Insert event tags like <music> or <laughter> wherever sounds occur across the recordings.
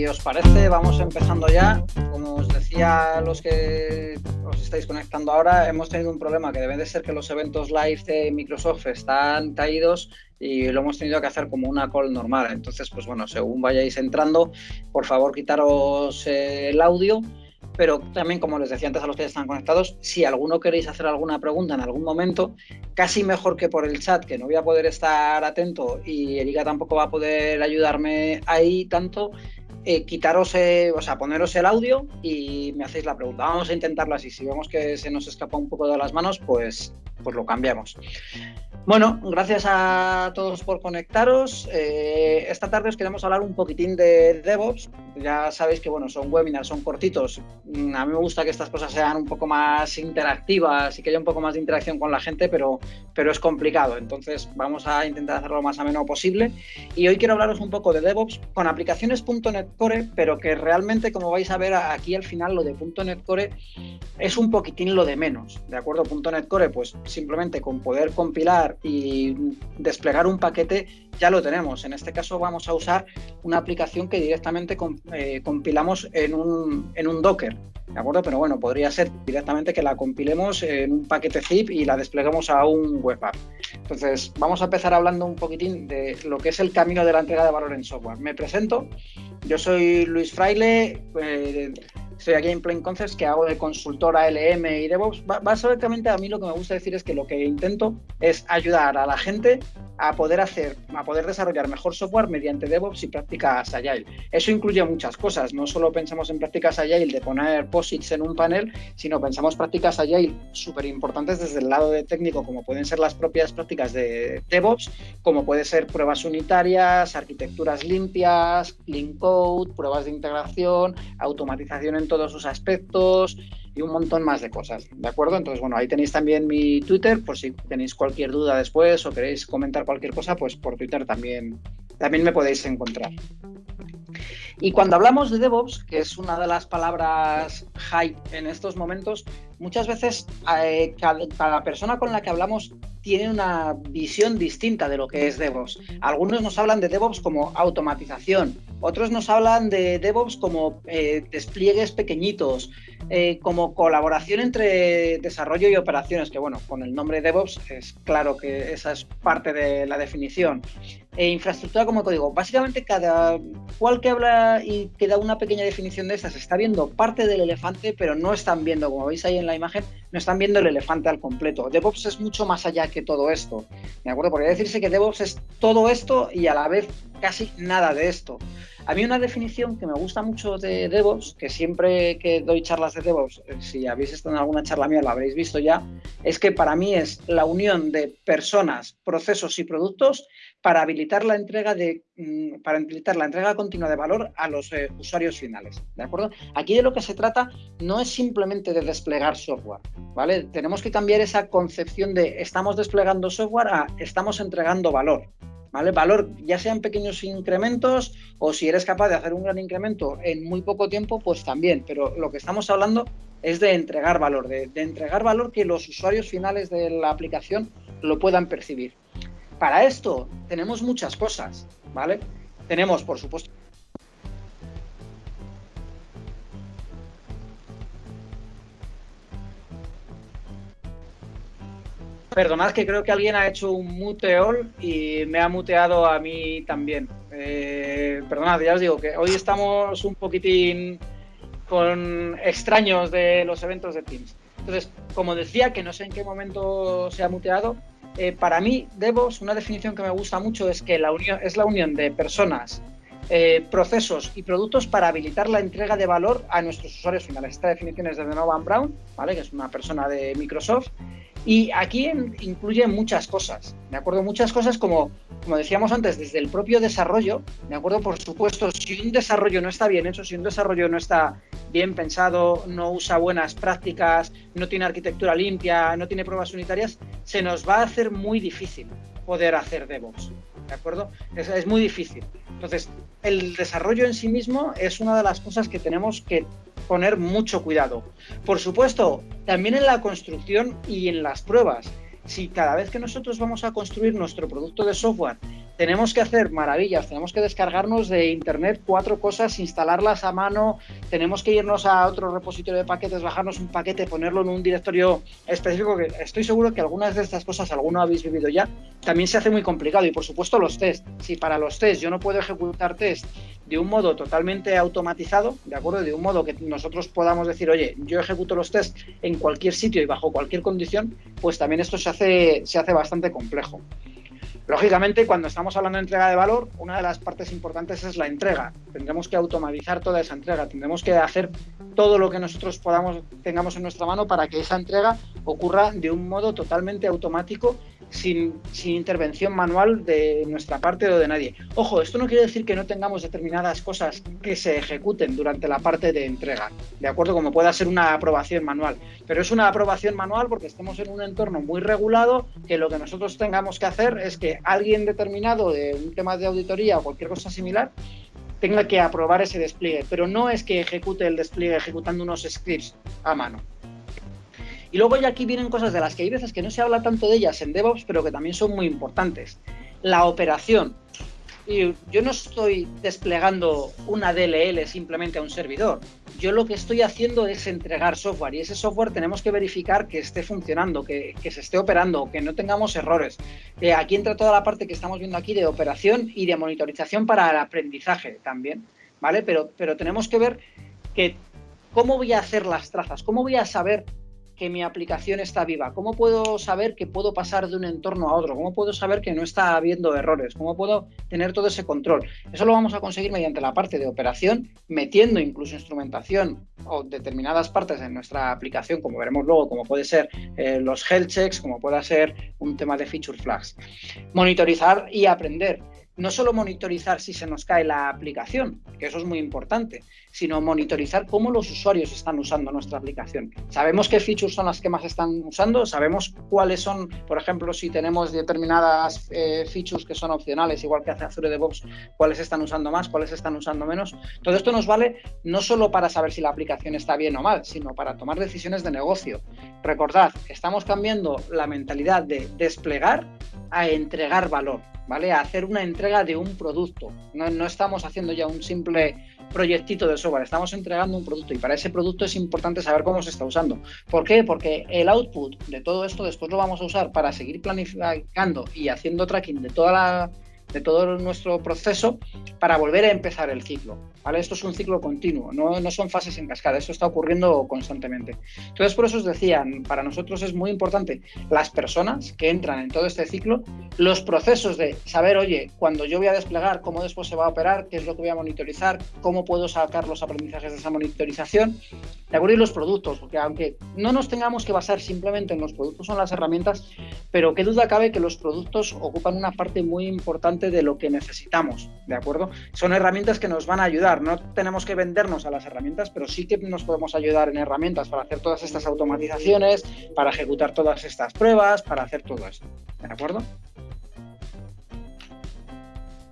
si os parece, vamos empezando ya. Como os decía los que os estáis conectando ahora, hemos tenido un problema que debe de ser que los eventos live de Microsoft están caídos y lo hemos tenido que hacer como una call normal. Entonces, pues bueno, según vayáis entrando, por favor quitaros el audio pero también, como les decía antes a los que están conectados, si alguno queréis hacer alguna pregunta en algún momento, casi mejor que por el chat, que no voy a poder estar atento y Erika tampoco va a poder ayudarme ahí tanto, eh, quitaros, eh, o sea, poneros el audio y me hacéis la pregunta. Vamos a intentarlo así. Si vemos que se nos escapa un poco de las manos, pues, pues lo cambiamos. Bueno, gracias a todos por conectaros. Eh, esta tarde os queremos hablar un poquitín de DevOps. Ya sabéis que bueno, son webinars, son cortitos. Mm, a mí me gusta que estas cosas sean un poco más interactivas y que haya un poco más de interacción con la gente, pero, pero es complicado. Entonces vamos a intentar hacerlo lo más ameno posible. Y hoy quiero hablaros un poco de DevOps con aplicaciones.NET Pero que realmente, como vais a ver aquí al final, lo de .NET Core es un poquitín lo de menos. ¿De acuerdo? .NET Core, pues simplemente con poder compilar y desplegar un paquete ya lo tenemos. En este caso vamos a usar una aplicación que directamente eh, compilamos en un, en un Docker. ¿De acuerdo? Pero bueno, podría ser directamente que la compilemos en un paquete zip y la despleguemos a un web app. Entonces, vamos a empezar hablando un poquitín de lo que es el camino de la entrega de valor en software. Me presento, yo soy Luis Fraile, eh, soy aquí en Plain Concepts que hago de consultora LM y DevOps. Básicamente a mí lo que me gusta decir es que lo que intento es ayudar a la gente a poder hacer, a poder desarrollar mejor software mediante DevOps y prácticas Agile. Eso incluye muchas cosas, no solo pensamos en prácticas Agile de poner posits en un panel, sino pensamos prácticas Agile súper importantes desde el lado de técnico, como pueden ser las propias prácticas de DevOps, como puede ser pruebas unitarias, arquitecturas limpias, clean code, pruebas de integración, automatización en todos sus aspectos y un montón más de cosas, ¿de acuerdo? Entonces, bueno, ahí tenéis también mi Twitter, por si tenéis cualquier duda después o queréis comentar cualquier cosa, pues por Twitter también, también me podéis encontrar. Y cuando hablamos de DevOps, que es una de las palabras hype en estos momentos, muchas veces eh, cada, persona con la que hablamos tiene una visión distinta de lo que es DevOps. Algunos nos hablan de DevOps como automatización, otros nos hablan de DevOps como eh, despliegues pequeñitos, eh, como colaboración entre desarrollo y operaciones, que bueno, con el nombre DevOps es claro que esa es parte de la definición. E infraestructura como código. Básicamente cada cual que habla y que da una pequeña definición de estas está viendo parte del elefante, pero no están viendo, como veis ahí en la imagen, no están viendo el elefante al completo. DevOps es mucho más allá que todo esto. ¿De acuerdo? Podría decirse que DevOps es todo esto y a la vez casi nada de esto. A mí una definición que me gusta mucho de DevOps, que siempre que doy charlas de DevOps, eh, si habéis estado en alguna charla mía lo habréis visto ya, es que para mí es la unión de personas, procesos y productos para habilitar la entrega de mm, para habilitar la entrega continua de valor a los eh, usuarios finales. ¿De acuerdo? Aquí de lo que se trata no es simplemente de desplegar software, ¿vale? Tenemos que cambiar esa concepción de estamos desplegando software a estamos entregando valor. ¿Vale? Valor, ya sean pequeños incrementos o si eres capaz de hacer un gran incremento en muy poco tiempo, pues también. Pero lo que estamos hablando es de entregar valor, de entregar valor que los usuarios finales de la aplicación lo puedan percibir. Para esto tenemos muchas cosas, ¿vale? Tenemos, por supuesto, Perdonad que creo que alguien ha hecho un muteol y me ha muteado a mí también. Eh, perdonad, ya os digo que hoy estamos un poquitín con extraños de los eventos de Teams. Entonces, como decía, que no sé en qué momento se ha muteado, eh, para mí, DevOps, una definición que me gusta mucho es que la unión, es la unión de personas, eh, procesos y productos para habilitar la entrega de valor a nuestros usuarios finales. Esta definición es de Donovan Brown, ¿vale? que es una persona de Microsoft, y aquí incluye muchas cosas, ¿de acuerdo? Muchas cosas como, como decíamos antes, desde el propio desarrollo, ¿de acuerdo? Por supuesto, si un desarrollo no está bien hecho, si un desarrollo no está bien pensado, no usa buenas prácticas, no tiene arquitectura limpia, no tiene pruebas unitarias, se nos va a hacer muy difícil poder hacer DevOps, ¿de acuerdo? Es, es muy difícil. Entonces, el desarrollo en sí mismo es una de las cosas que tenemos que poner mucho cuidado. Por supuesto, también en la construcción y en las pruebas. Si cada vez que nosotros vamos a construir nuestro producto de software tenemos que hacer maravillas, tenemos que descargarnos de internet cuatro cosas, instalarlas a mano, tenemos que irnos a otro repositorio de paquetes, bajarnos un paquete, ponerlo en un directorio específico, estoy seguro que algunas de estas cosas alguno habéis vivido ya, también se hace muy complicado. Y por supuesto los test. Si para los test yo no puedo ejecutar test de un modo totalmente automatizado, ¿de acuerdo? De un modo que nosotros podamos decir, oye, yo ejecuto los test en cualquier sitio y bajo cualquier condición, pues también esto se hace, se hace bastante complejo. Lógicamente, cuando estamos hablando de entrega de valor, una de las partes importantes es la entrega. Tendremos que automatizar toda esa entrega, tendremos que hacer todo lo que nosotros podamos tengamos en nuestra mano para que esa entrega ocurra de un modo totalmente automático sin, intervención manual de nuestra parte o de nadie. Ojo, esto no quiere decir que no tengamos determinadas cosas que se ejecuten durante la parte de entrega, ¿de acuerdo? Como pueda ser una aprobación manual. Pero es una aprobación manual porque estamos en un entorno muy regulado que lo que nosotros tengamos que hacer es que alguien determinado de un tema de auditoría o cualquier cosa similar tenga que aprobar ese despliegue, pero no es que ejecute el despliegue ejecutando unos scripts a mano. Y luego ya aquí vienen cosas de las que hay veces que no se habla tanto de ellas en DevOps, pero que también son muy importantes. La operación. Yo no estoy desplegando una DLL simplemente a un servidor. Yo lo que estoy haciendo es entregar software y ese software tenemos que verificar que esté funcionando, que, se esté operando, que no tengamos errores. Eh, aquí entra toda la parte que estamos viendo aquí de operación y de monitorización para el aprendizaje también, ¿vale? Pero, pero tenemos que ver que cómo voy a hacer las trazas, cómo voy a saber que mi aplicación está viva? ¿Cómo puedo saber que puedo pasar de un entorno a otro? ¿Cómo puedo saber que no está habiendo errores? ¿Cómo puedo tener todo ese control? Eso lo vamos a conseguir mediante la parte de operación, metiendo incluso instrumentación o determinadas partes de nuestra aplicación, como veremos luego, como puede ser eh, los health checks, como pueda ser un tema de feature flags. Monitorizar y aprender no solo monitorizar si se nos cae la aplicación, que eso es muy importante, sino monitorizar cómo los usuarios están usando nuestra aplicación. Sabemos qué features son las que más están usando, sabemos cuáles son, por ejemplo, si tenemos determinadas eh, features que son opcionales, igual que hace Azure DevOps, cuáles están usando más, cuáles están usando menos. Todo esto nos vale no solo para saber si la aplicación está bien o mal, sino para tomar decisiones de negocio. Recordad, estamos cambiando la mentalidad de desplegar a entregar valor. ¿vale? A hacer una entrega de un producto. No, no, estamos haciendo ya un simple proyectito de software, estamos entregando un producto y para ese producto es importante saber cómo se está usando. ¿Por qué? Porque el output de todo esto después lo vamos a usar para seguir planificando y haciendo tracking de toda la de todo nuestro proceso para volver a empezar el ciclo. ¿vale? Esto es un ciclo continuo, no, no, son fases en cascada, esto está ocurriendo constantemente. Entonces, por eso os decía, para nosotros es muy importante las personas que entran en todo este ciclo, los procesos de saber, oye, cuando yo voy a desplegar, cómo después se va a operar, qué es lo que voy a monitorizar, cómo puedo sacar los aprendizajes de esa monitorización, de acuerdo, y los productos, porque aunque no nos tengamos que basar simplemente en los productos o en las herramientas, pero qué duda cabe que los productos ocupan una parte muy importante de lo que necesitamos, ¿de acuerdo? Son herramientas que nos van a ayudar, no tenemos que vendernos a las herramientas, pero sí que nos podemos ayudar en herramientas para hacer todas estas automatizaciones, para ejecutar todas estas pruebas, para hacer todo esto, ¿de acuerdo?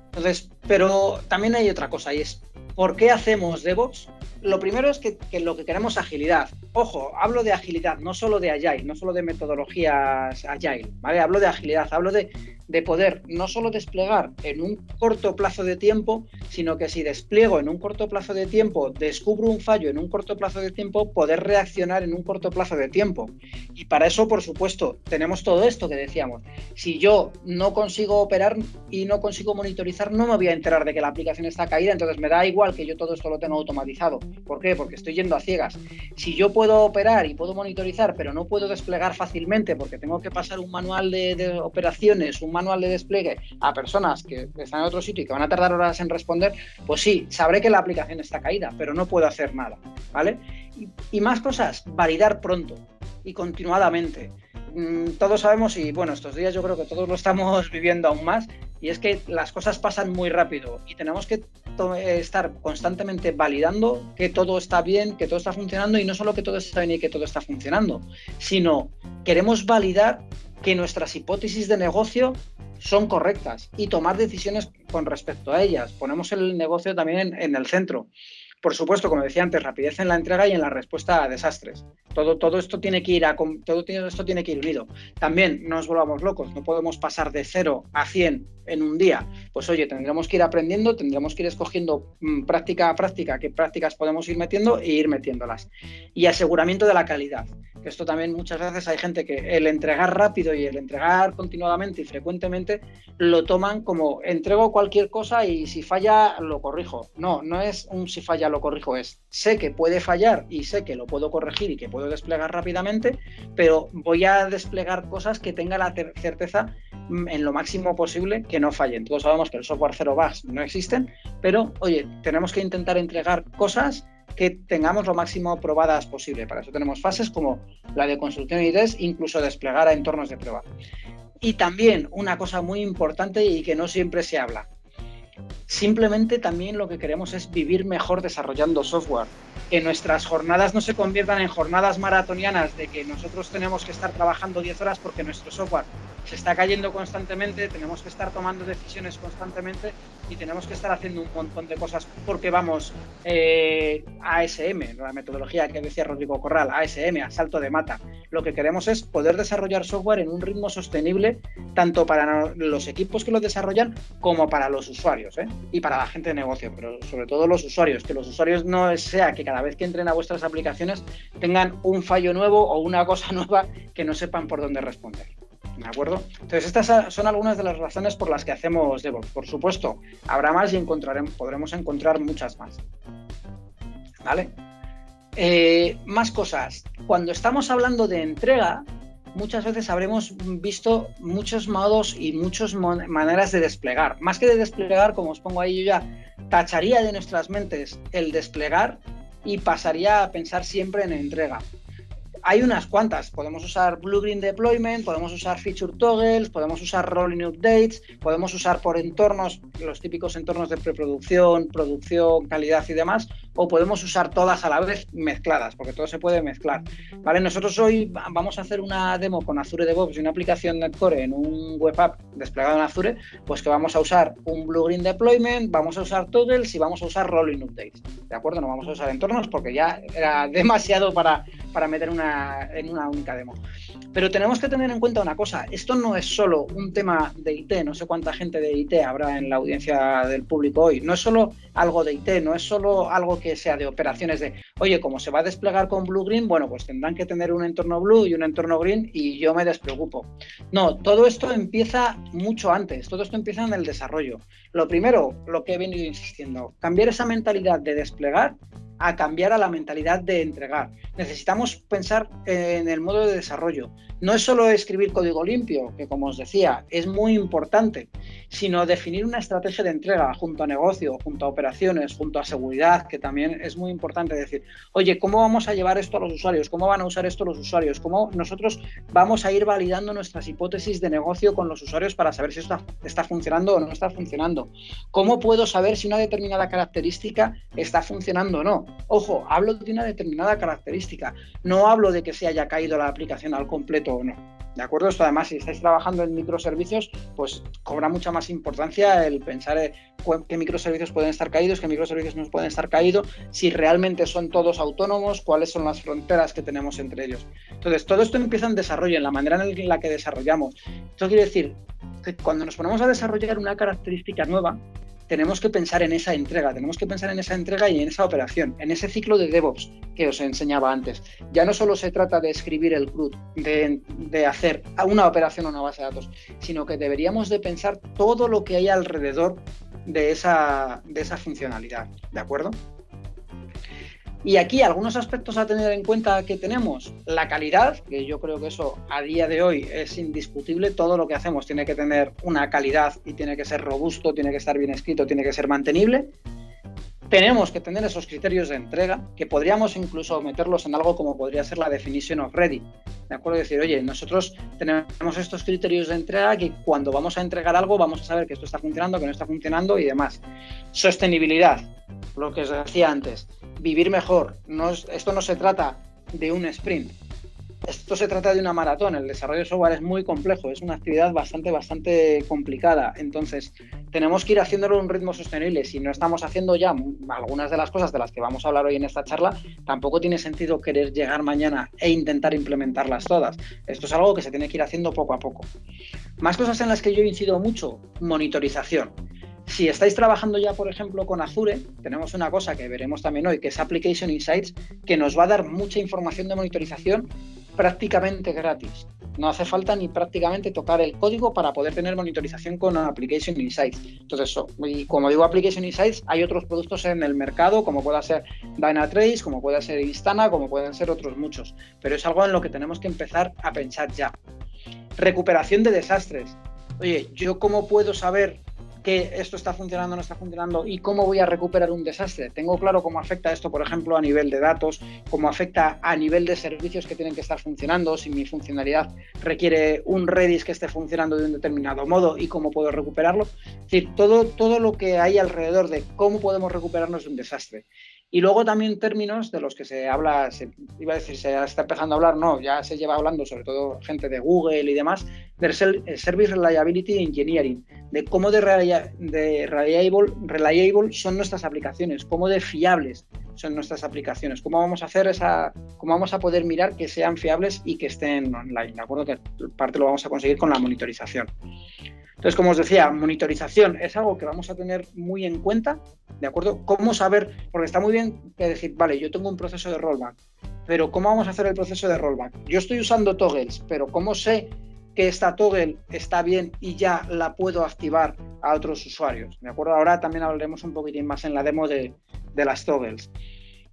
Entonces, pero también hay otra cosa y es, ¿por qué hacemos DevOps? Lo primero es que, lo que queremos es agilidad. Ojo, hablo de agilidad, no solo de Agile, no solo de metodologías Agile, ¿vale? Hablo de agilidad, hablo de, de poder no solo desplegar en un corto plazo de tiempo, sino que si despliego en un corto plazo de tiempo, descubro un fallo en un corto plazo de tiempo, poder reaccionar en un corto plazo de tiempo. Y para eso, por supuesto, tenemos todo esto que decíamos. Si yo no consigo operar y no consigo monitorizar, no me voy a enterar de que la aplicación está caída, entonces me da igual que yo todo esto lo tenga automatizado. ¿Por qué? Porque estoy yendo a ciegas. Si yo puedo operar y puedo monitorizar, pero no puedo desplegar fácilmente porque tengo que pasar un manual de, operaciones, un manual de despliegue a personas que están en otro sitio y que van a tardar horas en responder, pues sí, sabré que la aplicación está caída, pero no puedo hacer nada. ¿Vale? y más cosas, validar pronto y continuadamente. Mm, todos sabemos, y bueno, estos días yo creo que todos lo estamos <laughs> viviendo aún más, y es que las cosas pasan muy rápido y tenemos que estar constantemente validando que todo está bien, que todo está funcionando, y no solo que todo está bien y que todo está funcionando, sino queremos validar que nuestras hipótesis de negocio son correctas y tomar decisiones con respecto a ellas. Ponemos el negocio también en el centro. Por supuesto, como decía antes, rapidez en la entrega y en la respuesta a desastres. Todo, todo, esto tiene que ir a, todo esto tiene que ir unido. También no nos volvamos locos, no podemos pasar de 0 a 100 en un día. pues oye, tendremos que ir aprendiendo, tendremos que ir escogiendo mm, práctica a práctica qué prácticas podemos ir metiendo e ir metiéndolas. Y aseguramiento de la calidad esto también muchas veces hay gente que el entregar rápido y el entregar continuadamente y frecuentemente lo toman como entrego cualquier cosa y si falla lo corrijo. No, no es un si falla lo corrijo, es sé que puede fallar y sé que lo puedo corregir y que puedo desplegar rápidamente, pero voy a desplegar cosas que tenga la certeza mm, en lo máximo posible que no fallen. Todos sabemos que el software cero bugs no existen, pero oye, tenemos que intentar entregar cosas que tengamos lo máximo probadas posible. Para eso tenemos fases como la de construcción y test, incluso desplegar a entornos de prueba. Y también una cosa muy importante y que no siempre se habla. Simplemente también lo que queremos es vivir mejor desarrollando software. Que nuestras jornadas no se conviertan en jornadas maratonianas de que nosotros tenemos que estar trabajando 10 horas porque nuestro software se está cayendo constantemente, tenemos que estar tomando decisiones constantemente y tenemos que estar haciendo un montón de cosas porque vamos eh, ASM, la metodología que decía Rodrigo Corral, ASM, a salto de mata. Lo que queremos es poder desarrollar software en un ritmo sostenible tanto para los equipos que lo desarrollan como para los usuarios ¿eh? y para la gente de negocio, pero sobre todo los usuarios, que los usuarios no sea que cada vez que entren a vuestras aplicaciones tengan un fallo nuevo o una cosa <laughs> nueva que no sepan por dónde responder. ¿De acuerdo? Entonces, estas son algunas de las razones por las que hacemos DevOps. Por supuesto, habrá más y encontraremos, podremos encontrar muchas más. ¿Vale? Eh, más cosas. Cuando estamos hablando de entrega, muchas veces habremos visto muchos modos y muchas maneras de desplegar. Más que de desplegar, como os pongo ahí, yo ya tacharía de nuestras mentes el desplegar y pasaría a pensar siempre en entrega hay unas cuantas. Podemos usar Blue Green Deployment, podemos usar Feature Toggles, podemos usar Rolling Updates, podemos usar por entornos, los típicos entornos de preproducción, producción, calidad y demás, o podemos usar todas a la vez mezcladas, porque todo se puede mezclar. ¿Vale? Nosotros hoy vamos a hacer una demo con Azure DevOps y una aplicación Netcore en un web app desplegado en Azure, pues que vamos a usar un Blue Green Deployment, vamos a usar Toggles y vamos a usar Rolling Updates. ¿De acuerdo? No vamos a usar entornos porque ya era <laughs> demasiado para, para meter una en una única demo. Pero tenemos que tener en cuenta una cosa, esto no es solo un tema de IT, no sé cuánta gente de IT habrá en la audiencia del público hoy, no es solo algo de IT, no es solo algo que sea de operaciones de, oye, como se va a desplegar con Blue Green, bueno, pues tendrán que tener un entorno Blue y un entorno Green y yo me despreocupo. No, todo esto empieza mucho antes, todo esto empieza en el desarrollo. Lo primero, lo que he venido insistiendo, cambiar esa mentalidad de desplegar a cambiar a la mentalidad de entregar. Necesitamos pensar en el modo de desarrollo. No es solo escribir código limpio, que como os decía, es muy importante, sino definir una estrategia de entrega junto a negocio, junto a operaciones, junto a seguridad, que también es muy importante decir, oye, ¿cómo vamos a llevar esto a los usuarios? ¿Cómo van a usar esto los usuarios? ¿Cómo nosotros vamos a ir validando nuestras hipótesis de negocio con los usuarios para saber si esto está funcionando o no está funcionando? ¿Cómo puedo saber si una determinada característica está funcionando o no? Ojo, hablo de una determinada característica, no hablo de que se haya caído la aplicación al completo o no. ¿De acuerdo? Esto además, si estáis trabajando en microservicios, pues cobra mucha más importancia el pensar en qué microservicios pueden estar caídos, qué microservicios no pueden estar caídos, si realmente son todos autónomos, cuáles son las fronteras que tenemos entre ellos. Entonces, todo esto empieza en desarrollo, en la manera en la que desarrollamos. Esto quiere decir que cuando nos ponemos a desarrollar una característica nueva, tenemos que pensar en esa entrega, tenemos que pensar en esa entrega y en esa operación, en ese ciclo de DevOps que os enseñaba antes. Ya no solo se trata de escribir el CRUD, de, hacer una operación o una base de datos, sino que deberíamos de pensar todo lo que hay alrededor de esa, de esa funcionalidad, ¿de acuerdo? Y aquí algunos aspectos a tener en cuenta que tenemos. La calidad, que yo creo que eso a día de hoy es indiscutible. Todo lo que hacemos tiene que tener una calidad y tiene que ser robusto, tiene que estar bien escrito, tiene que ser mantenible. Tenemos que tener esos criterios de entrega, que podríamos incluso meterlos en algo como podría ser la definition of ready. ¿De acuerdo? Decir, oye, nosotros tenemos estos criterios de entrega que cuando vamos a entregar algo vamos a saber que esto está funcionando, que no está funcionando y demás. Sostenibilidad, lo que os decía antes vivir mejor. Esto no se trata de un sprint. Esto se trata de una maratón. El desarrollo de software es muy complejo, es una actividad bastante, bastante complicada. Entonces, tenemos que ir haciéndolo a un ritmo sostenible. Si no estamos haciendo ya algunas de las cosas de las que vamos a hablar hoy en esta charla, tampoco tiene sentido querer llegar mañana e intentar implementarlas todas. Esto es algo que se tiene que ir haciendo poco a poco. Más cosas en las que yo incido mucho, monitorización. Si estáis trabajando ya, por ejemplo, con Azure, tenemos una cosa que veremos también hoy, que es Application Insights, que nos va a dar mucha información de monitorización prácticamente gratis. No hace falta ni prácticamente tocar el código para poder tener monitorización con Application Insights. Entonces, como digo Application Insights, hay otros productos en el mercado, como pueda ser Dynatrace, como pueda ser Instana, como pueden ser otros muchos. Pero es algo en lo que tenemos que empezar a pensar ya. Recuperación de desastres. Oye, ¿yo cómo puedo saber que esto está funcionando no está funcionando y cómo voy a recuperar un desastre. Tengo claro cómo afecta esto, por ejemplo, a nivel de datos, cómo afecta a nivel de servicios que tienen que estar funcionando, si mi funcionalidad requiere un Redis que esté funcionando de un determinado modo y cómo puedo recuperarlo. Es decir, todo, todo lo que hay alrededor de cómo podemos recuperarnos de un desastre. Y luego también términos de los que se habla, se, iba a decir, se está empezando a hablar, no, ya se lleva hablando, sobre todo gente de Google y demás, del Service Reliability Engineering, de cómo de, de reliable, reliable son nuestras aplicaciones, cómo de fiables son nuestras aplicaciones, cómo vamos a hacer esa, cómo vamos a poder mirar que sean fiables y que estén online, ¿de acuerdo? Que parte lo vamos a conseguir con la monitorización. Entonces, como os decía, monitorización es algo que vamos a tener muy en cuenta, ¿de acuerdo? ¿Cómo saber? Porque está muy bien decir, vale, yo tengo un proceso de rollback, pero ¿cómo vamos a hacer el proceso de rollback? Yo estoy usando toggles, pero ¿cómo sé que esta toggle está bien y ya la puedo activar a otros usuarios? ¿De acuerdo? Ahora también hablaremos un poquitín más en la demo de, de las toggles.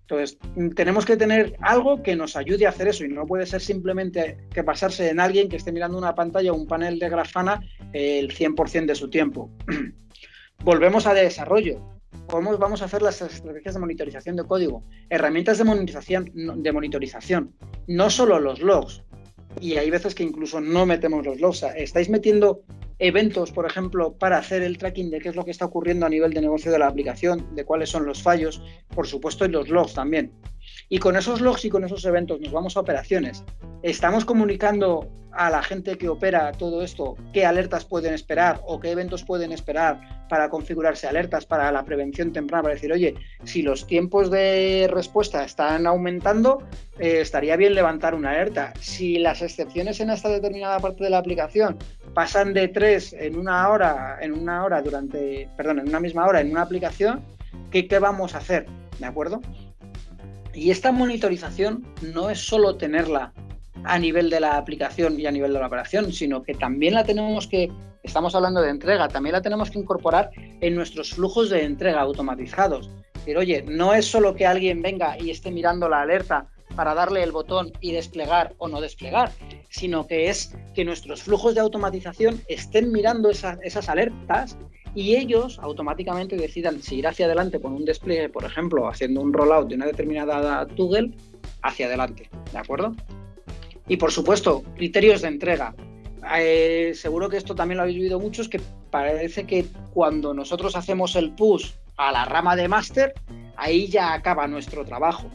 Entonces, tenemos que tener algo que nos ayude a hacer eso y no puede ser simplemente que pasarse en alguien que esté mirando una pantalla o un panel de Grafana el 100% de su tiempo. <clears throat> Volvemos a desarrollo. ¿Cómo vamos a hacer las estrategias de monitorización de código? Herramientas de monitorización, de monitorización, no solo los logs. Y hay veces que incluso no metemos los logs. Estáis metiendo eventos, por ejemplo, para hacer el tracking de qué es lo que está ocurriendo a nivel de negocio de la aplicación, de cuáles son los fallos, por supuesto, y los logs también. Y con esos logs y con esos eventos nos vamos a operaciones. Estamos comunicando a la gente que opera todo esto qué alertas pueden esperar o qué eventos pueden esperar para configurarse alertas para la prevención temprana, para decir, oye, si los tiempos de respuesta están aumentando, eh, estaría bien levantar una alerta. Si las excepciones en esta determinada parte de la aplicación pasan de tres en una hora, en una hora durante, perdón, en una misma hora en una aplicación, ¿qué, qué vamos a hacer? ¿De acuerdo? Y esta monitorización no es solo tenerla a nivel de la aplicación y a nivel de la operación, sino que también la tenemos que, estamos hablando de entrega, también la tenemos que incorporar en nuestros flujos de entrega automatizados. Pero oye, no es solo que alguien venga y esté mirando la alerta para darle el botón y desplegar o no desplegar, sino que es que nuestros flujos de automatización estén mirando esas alertas y ellos automáticamente decidan si ir hacia adelante con un despliegue, por ejemplo, haciendo un rollout de una determinada toggle hacia adelante, ¿de acuerdo? Y por supuesto, criterios de entrega. Eh, seguro que esto también lo habéis vivido muchos, que parece que cuando nosotros hacemos el push a la rama de máster, ahí ya acaba nuestro trabajo.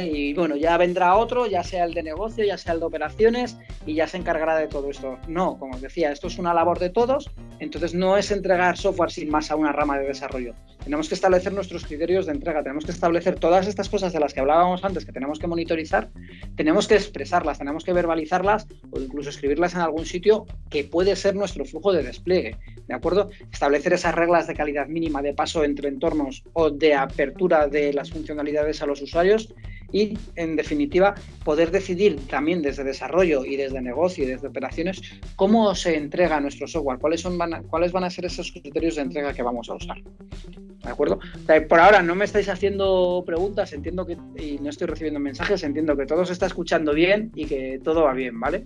Y bueno, ya vendrá otro, ya sea el de negocio, ya sea el de operaciones, y ya se encargará de todo esto. No, como os decía, esto es una labor de todos, entonces no es entregar software sin más a una rama de desarrollo. Tenemos que establecer nuestros criterios de entrega, tenemos que establecer todas estas cosas de las que hablábamos antes que tenemos que monitorizar, tenemos que expresarlas, tenemos que verbalizarlas o incluso escribirlas en algún sitio que puede ser nuestro flujo de despliegue, ¿de acuerdo? Establecer esas reglas de calidad mínima de paso entre entornos o de apertura de las funcionalidades a los usuarios y, en definitiva, poder decidir también desde desarrollo y desde negocio y desde operaciones cómo se entrega nuestro software, cuáles, son, van a, cuáles van a ser esos criterios de entrega que vamos a usar. ¿De acuerdo? por ahora no me estáis haciendo preguntas, entiendo que y no estoy recibiendo mensajes, entiendo que todo se está escuchando bien y que todo va bien, ¿vale?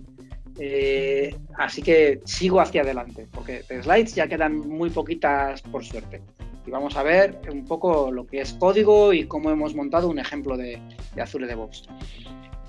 Eh, así que sigo hacia adelante, porque de slides ya quedan muy poquitas por suerte y vamos a ver un poco lo que es código y cómo hemos montado un ejemplo de, de Azure DevOps.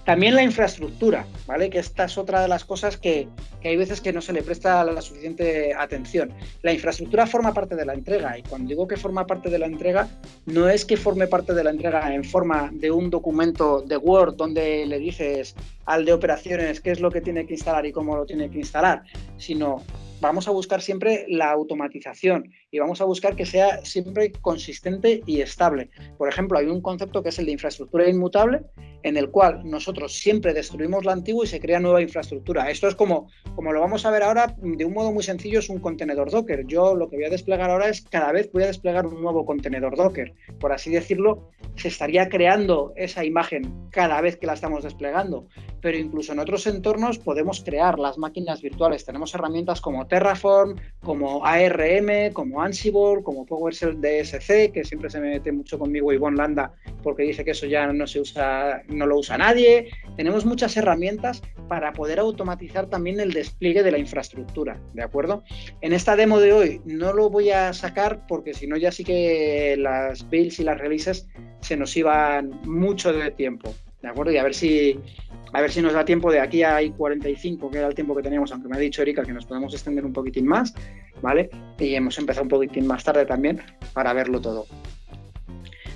También la infraestructura, ¿vale? Que esta es otra de las cosas que, que, hay veces que no se le presta la suficiente atención. La infraestructura forma parte de la entrega y cuando digo que forma parte de la entrega, no es que forme parte de la entrega en forma de un documento de Word donde le dices al de operaciones qué es lo que tiene que instalar y cómo lo tiene que instalar, sino vamos a buscar siempre la automatización y vamos a buscar que sea siempre consistente y estable. Por ejemplo, hay un concepto que es el de infraestructura inmutable, en el cual nosotros siempre destruimos la antigua y se crea nueva infraestructura. Esto es como, como lo vamos a ver ahora, de un modo muy sencillo, es un contenedor Docker. Yo lo que voy a desplegar ahora es cada vez voy a desplegar un nuevo contenedor Docker. Por así decirlo, se estaría creando esa imagen cada vez que la estamos desplegando. Pero incluso en otros entornos podemos crear las máquinas virtuales. Tenemos herramientas como Terraform, como ARM, como Ansible, como PowerShell DSC, que siempre se mete mucho conmigo Ivonne Landa porque dice que eso ya no se usa no lo usa nadie. Tenemos muchas herramientas para poder automatizar también el despliegue de la infraestructura, ¿de acuerdo? En esta demo de hoy no lo voy a sacar porque si no ya sí que las builds y las releases se nos iban mucho de tiempo, ¿de acuerdo? Y a ver si a ver si nos da tiempo de aquí a 45, que era el tiempo que teníamos, aunque me ha dicho Erika que nos podemos extender un poquitín más, ¿vale? Y hemos empezado un poquitín más tarde también para verlo todo.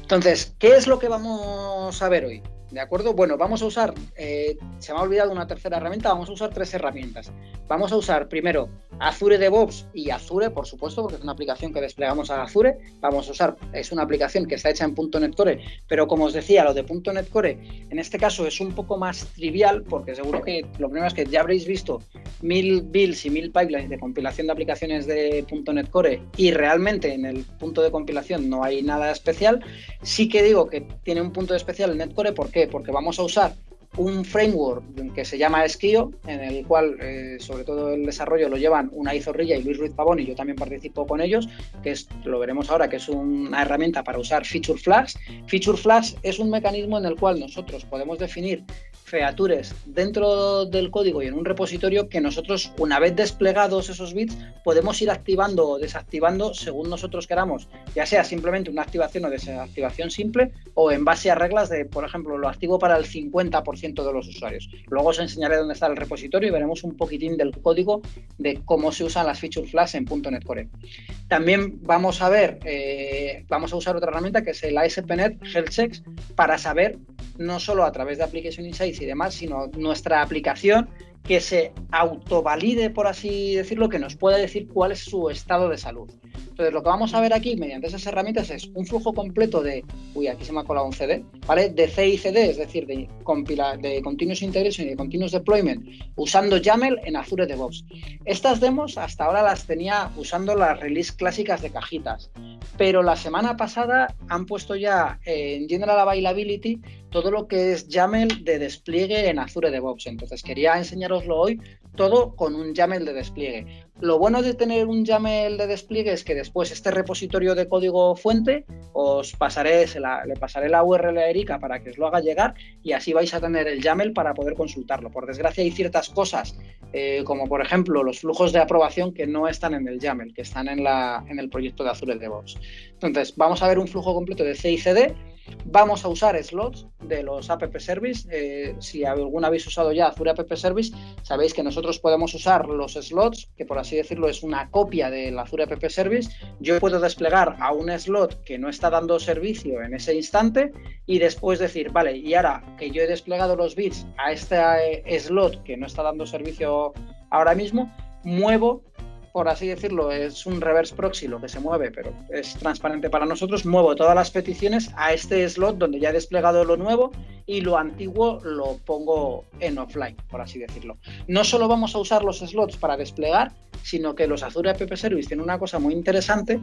Entonces, ¿qué es lo que vamos a ver hoy? ¿De acuerdo? Bueno, vamos a usar, eh, se me ha olvidado una tercera herramienta, vamos a usar tres herramientas. Vamos a usar primero Azure DevOps y Azure, por supuesto, porque es una aplicación que desplegamos a Azure. Vamos a usar, es una aplicación que está hecha en .NET Core, pero como os decía, lo de .NET Core en este caso es un poco más trivial, porque seguro que lo primero es que ya habréis visto mil builds y mil pipelines de compilación de aplicaciones de .NET Core y realmente en el punto de compilación no hay nada especial. Sí que digo que tiene un punto especial en NetCore, ¿por qué? Porque vamos a usar un framework que se llama Esquio, en el cual eh, sobre todo el desarrollo lo llevan Unai Zorrilla y Luis Ruiz Pavón y yo también participo con ellos, que es, lo veremos ahora, que es una herramienta para usar feature flags. Feature flags es un mecanismo en el cual nosotros podemos definir features dentro del código y en un repositorio que nosotros, una vez desplegados esos bits, podemos ir activando o desactivando según nosotros queramos, ya sea simplemente una activación o desactivación simple o en base a reglas de, por ejemplo, lo activo para el 50% de los usuarios. Luego os enseñaré dónde está el repositorio y veremos un poquitín del código de cómo se usan las feature flags en .NET Core. También vamos a ver, eh, vamos a usar otra herramienta que es el ASP.NET Health Checks para saber no solo a través de Application Insights y demás, sino nuestra aplicación que se autovalide, por así decirlo, que nos pueda decir cuál es su estado de salud. Entonces, lo que vamos a ver aquí mediante esas herramientas es un flujo completo de, uy, aquí se me ha colado un CD, ¿vale? De CICD, es decir, de, de Continuous Integration y de Continuous Deployment, usando YAML en Azure DevOps. Estas demos hasta ahora las tenía usando las release clásicas de cajitas, pero la semana pasada han puesto ya en General Availability todo lo que es YAML de despliegue en Azure DevOps. Entonces quería enseñaroslo hoy todo con un YAML de despliegue. Lo bueno de tener un YAML de despliegue es que después este repositorio de código fuente os pasaré, le pasaré la URL a Erika para que os lo haga llegar y así vais a tener el YAML para poder consultarlo. Por desgracia hay ciertas cosas, eh, como por ejemplo los flujos de aprobación que no están en el YAML, que están en, la, en el proyecto de Azure DevOps. Entonces, vamos a ver un flujo completo de CICD Vamos a usar slots de los app service. Eh, si alguna habéis usado ya Azure App Service, sabéis que nosotros podemos usar los slots, que por así decirlo es una copia del Azure App Service. Yo puedo desplegar a un slot que no está dando servicio en ese instante y después decir, vale, y ahora que yo he desplegado los bits a este eh, slot que no está dando servicio ahora mismo, muevo por así decirlo, es un reverse proxy lo que se mueve, pero es transparente para nosotros, muevo todas las peticiones a este slot donde ya he desplegado lo nuevo y lo antiguo lo pongo en offline, por así decirlo. No solo vamos a usar los slots para desplegar, sino que los Azure App Service tienen una cosa muy interesante,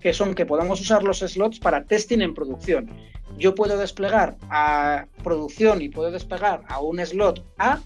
que son que podemos usar los slots para testing en producción. Yo puedo desplegar a producción y puedo desplegar a un slot A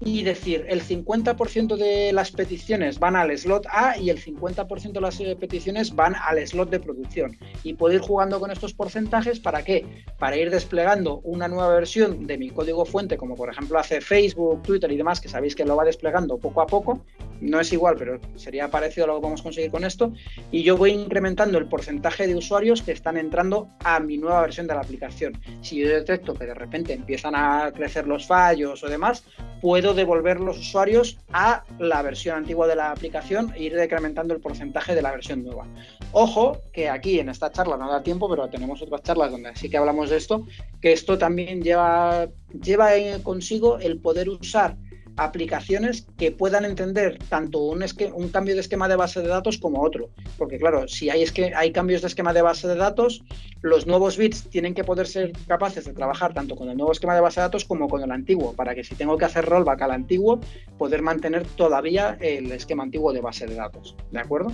y decir el 50% de las peticiones van al slot A y el 50% de las eh, peticiones van al slot de producción. Y puedo ir jugando con estos porcentajes para qué? Para ir desplegando una nueva versión de mi código fuente, como por ejemplo hace Facebook, Twitter y demás, que sabéis que lo va desplegando poco a poco. No es igual, pero sería parecido a lo que vamos a conseguir con esto. Y yo voy incrementando el porcentaje de usuarios que están entrando a mi nueva versión de la aplicación. Si yo detecto que de repente empiezan a crecer los fallos o demás, puedo devolver los usuarios a la versión antigua de la aplicación e ir decrementando el porcentaje de la versión nueva. Ojo que aquí en esta charla no da tiempo, pero tenemos otras charlas donde sí que hablamos de esto, que esto también lleva, lleva consigo el poder usar aplicaciones que puedan entender tanto un, un, cambio de esquema de base de datos como otro. Porque claro, si hay, es que hay cambios de esquema de base de datos, los nuevos bits tienen que poder ser capaces de trabajar tanto con el nuevo esquema de base de datos como con el antiguo, para que si tengo que hacer rollback al antiguo, poder mantener todavía el esquema antiguo de base de datos. ¿De acuerdo?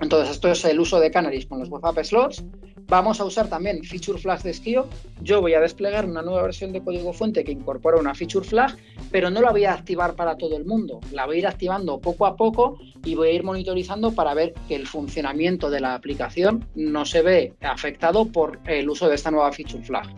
Entonces, esto es el uso de Canaries con los web slots. Vamos a usar también feature flag de Skio. Yo voy a desplegar una nueva versión de código fuente que incorpora una feature flag, pero no la voy a activar para todo el mundo. La voy a ir activando poco a poco y voy a ir monitorizando para ver que el funcionamiento de la aplicación no se ve afectado por el uso de esta nueva feature flag.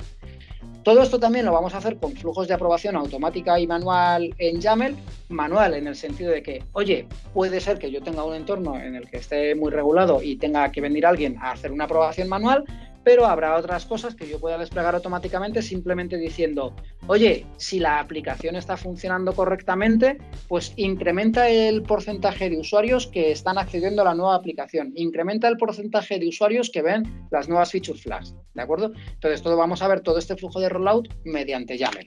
Todo esto también lo vamos a hacer con flujos de aprobación automática y manual en YAML. Manual en el sentido de que, oye, puede ser que yo tenga un entorno en el que esté muy regulado y tenga que venir alguien a hacer una aprobación manual, pero habrá otras cosas que yo pueda desplegar automáticamente simplemente diciendo, oye, si la aplicación está funcionando correctamente, pues incrementa el porcentaje de usuarios que están accediendo a la nueva aplicación, incrementa el porcentaje de usuarios que ven las nuevas feature flags, ¿de acuerdo? Entonces, todo vamos a ver todo este flujo de rollout mediante YAML.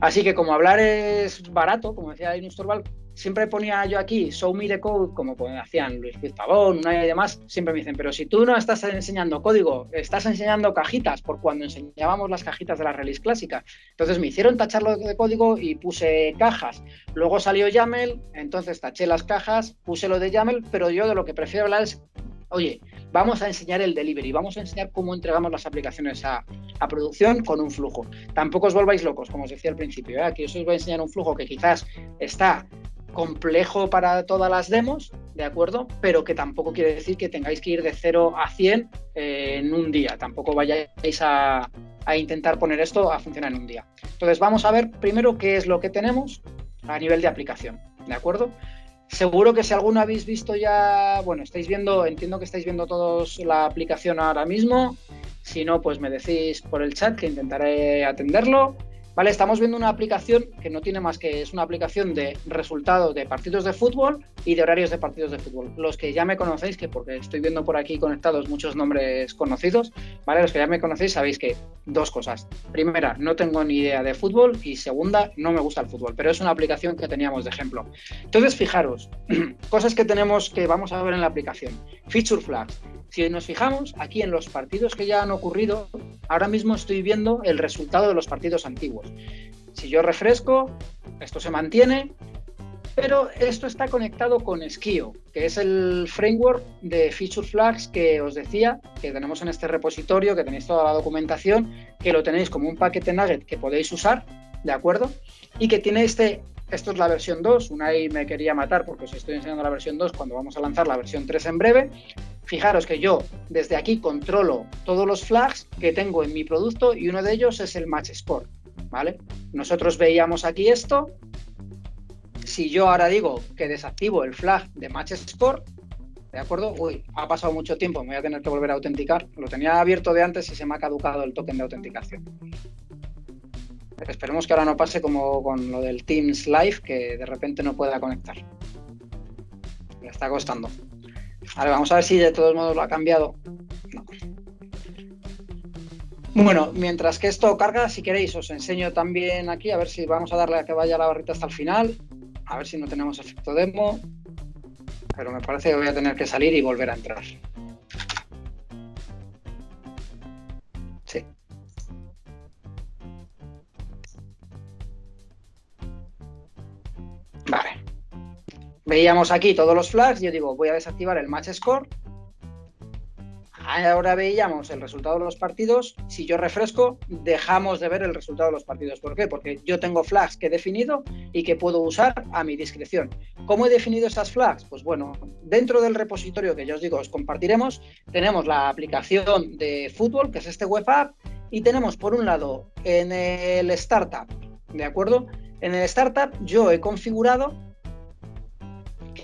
Así que como hablar es barato, como decía Linus Torvald, siempre ponía yo aquí, show me the code, como hacían Luis Luis Pavón, y demás, siempre me dicen, pero si tú no estás enseñando código, estás enseñando cajitas, por cuando enseñábamos las cajitas de la release clásica. Entonces me hicieron tacharlo de código y puse cajas. Luego salió YAML, entonces taché las cajas, puse lo de YAML, pero yo de lo que prefiero hablar es, oye, vamos a enseñar el delivery, vamos a enseñar cómo entregamos las aplicaciones a, producción con un flujo. Tampoco os volváis locos, como os decía al principio, ¿eh? aquí os voy a enseñar un flujo que quizás está complejo para todas las demos, ¿de acuerdo? Pero que tampoco quiere decir que tengáis que ir de 0 a 100 eh, en un día. Tampoco vayáis a, a, intentar poner esto a funcionar en un día. Entonces vamos a ver primero qué es lo que tenemos a nivel de aplicación, ¿de acuerdo? Seguro que si alguno habéis visto ya, bueno, estáis viendo, entiendo que estáis viendo todos la aplicación ahora mismo. Si no, pues me decís por el chat que intentaré atenderlo. Vale, estamos viendo una aplicación que no tiene más que es una aplicación de resultados de partidos de fútbol y de horarios de partidos de fútbol. Los que ya me conocéis, que porque estoy viendo por aquí conectados muchos nombres conocidos, ¿vale? Los que ya me conocéis sabéis que dos cosas. Primera, no tengo ni idea de fútbol y segunda, no me gusta el fútbol, pero es una aplicación que teníamos de ejemplo. Entonces, fijaros, <clears throat> cosas que tenemos que vamos a ver en la aplicación. Feature flags. Si nos fijamos aquí en los partidos que ya han ocurrido, ahora mismo estoy viendo el resultado de los partidos antiguos. Si yo refresco, esto se mantiene, pero esto está conectado con Skio, que es el framework de feature flags que os decía, que tenemos en este repositorio, que tenéis toda la documentación, que lo tenéis como un paquete nugget que podéis usar, ¿de acuerdo? Y que tiene este, esto es la versión 2, una ahí me quería matar porque os estoy enseñando la versión 2 cuando vamos a lanzar la versión 3 en breve, Fijaros que yo desde aquí controlo todos los flags que tengo en mi producto y uno de ellos es el match score, ¿vale? Nosotros veíamos aquí esto. Si yo ahora digo que desactivo el flag de match score, ¿de acuerdo? Uy, ha pasado mucho tiempo, me voy a tener que volver a autenticar. Lo tenía abierto de antes y se me ha caducado el token de autenticación. esperemos que ahora no pase como con lo del Teams Live, que de repente no pueda conectar. Me está costando. Vale, vamos a ver si de todos modos lo ha cambiado. Bueno, mientras que esto carga, si queréis, os enseño también aquí, a ver si vamos a darle a que vaya la barrita hasta el final, a ver si no tenemos efecto demo, pero me parece que voy a tener que salir y volver a entrar. Veíamos aquí todos los flags, yo digo, voy a desactivar el match score. Ahora veíamos el resultado de los partidos. Si yo refresco, dejamos de ver el resultado de los partidos. ¿Por qué? Porque yo tengo flags que he definido y que puedo usar a mi discreción. ¿Cómo he definido esas flags? Pues bueno, dentro del repositorio que yo os digo, os compartiremos, tenemos la aplicación de fútbol, que es este web app, y tenemos por un lado en el startup, ¿de acuerdo? En el startup yo he configurado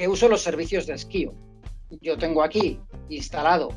uso los servicios de esquío. Yo tengo aquí instalado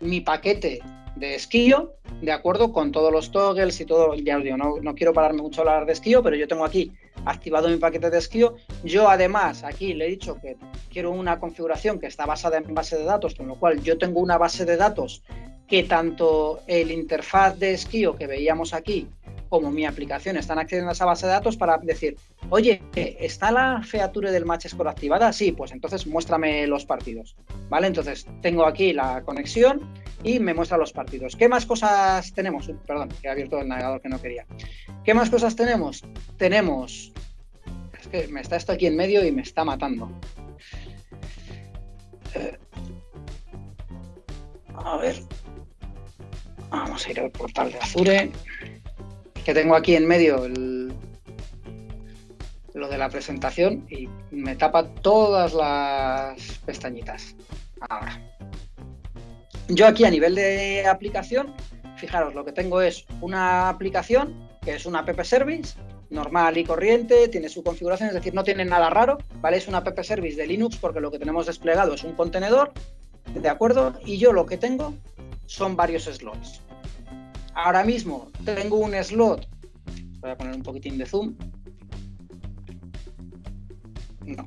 mi paquete de esquío, de acuerdo con todos los toggles y todo, ya os digo, no, no, quiero pararme mucho a hablar de esquío, pero yo tengo aquí activado mi paquete de esquío. Yo además aquí le he dicho que quiero una configuración que está basada en base de datos, con lo cual yo tengo una base de datos que tanto el interfaz de esquío que veíamos aquí como mi aplicación están accediendo a esa base de datos para decir, oye, ¿está la feature del match score activada? Sí, pues entonces muéstrame los partidos, ¿vale? Entonces tengo aquí la conexión y me muestra los partidos. ¿Qué más cosas tenemos? Perdón, que he abierto el navegador que no quería. ¿Qué más cosas tenemos? Tenemos... Es que me está esto aquí en medio y me está matando. Eh, a ver. Vamos a ir al portal de Azure que tengo aquí en medio lo de la presentación y me tapa todas las pestañitas. Ahora. Yo aquí a nivel de aplicación, fijaros, lo que tengo es una aplicación que es una app service normal y corriente, tiene su configuración, es decir, no tiene nada raro, ¿vale? Es una app service de Linux porque lo que tenemos desplegado es un contenedor, ¿de acuerdo? Y yo lo que tengo son varios slots. Ahora mismo tengo un slot, voy a poner un poquitín de zoom. No.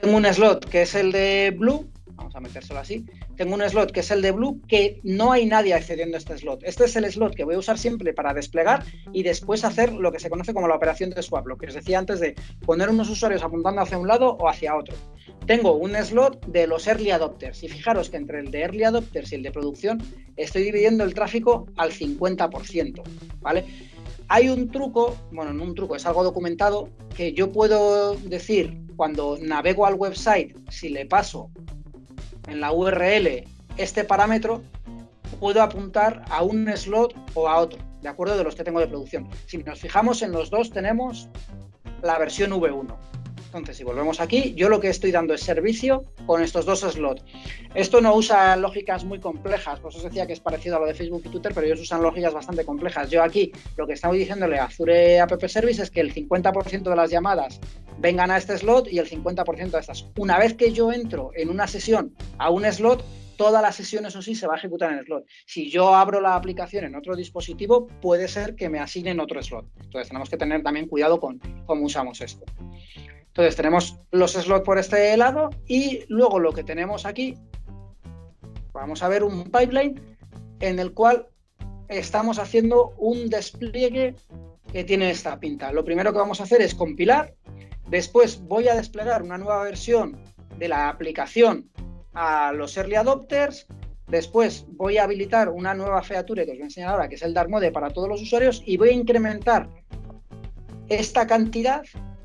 Tengo un slot que es el de Blue, vamos a metérselo así. Tengo un slot que es el de Blue, que no hay nadie accediendo a este slot. Este es el slot que voy a usar siempre para desplegar y después hacer lo que se conoce como la operación de swap, lo que os decía antes de poner unos usuarios apuntando hacia un lado o hacia otro tengo un slot de los early adopters y fijaros que entre el de early adopters y el de producción estoy dividiendo el tráfico al 50%, ¿vale? Hay un truco, bueno, no un truco, es algo documentado, que yo puedo decir cuando navego al website, si le paso en la URL este parámetro, puedo apuntar a un slot o a otro, de acuerdo de los que tengo de producción. Si nos fijamos en los dos tenemos la versión V1. Entonces, si volvemos aquí, yo lo que estoy dando es servicio con estos dos slots. Esto no usa lógicas muy complejas, por eso decía que es parecido a lo de Facebook y Twitter, pero ellos usan lógicas bastante complejas. Yo aquí lo que estamos diciéndole a Azure App Service es que el 50% de las llamadas vengan a este slot y el 50% de estas. Una vez que yo entro en una sesión a un slot, toda la sesión, eso sí, se va a ejecutar en el slot. Si yo abro la aplicación en otro dispositivo, puede ser que me asignen otro slot. Entonces tenemos que tener también cuidado con cómo usamos esto. Entonces tenemos los slots por este lado y luego lo que tenemos aquí, vamos a ver un pipeline en el cual estamos haciendo un despliegue que tiene esta pinta. Lo primero que vamos a hacer es compilar, después voy a desplegar una nueva versión de la aplicación a los early adopters, después voy a habilitar una nueva feature que os voy a enseñar ahora, que es el Dark Mode para todos los usuarios y voy a incrementar esta cantidad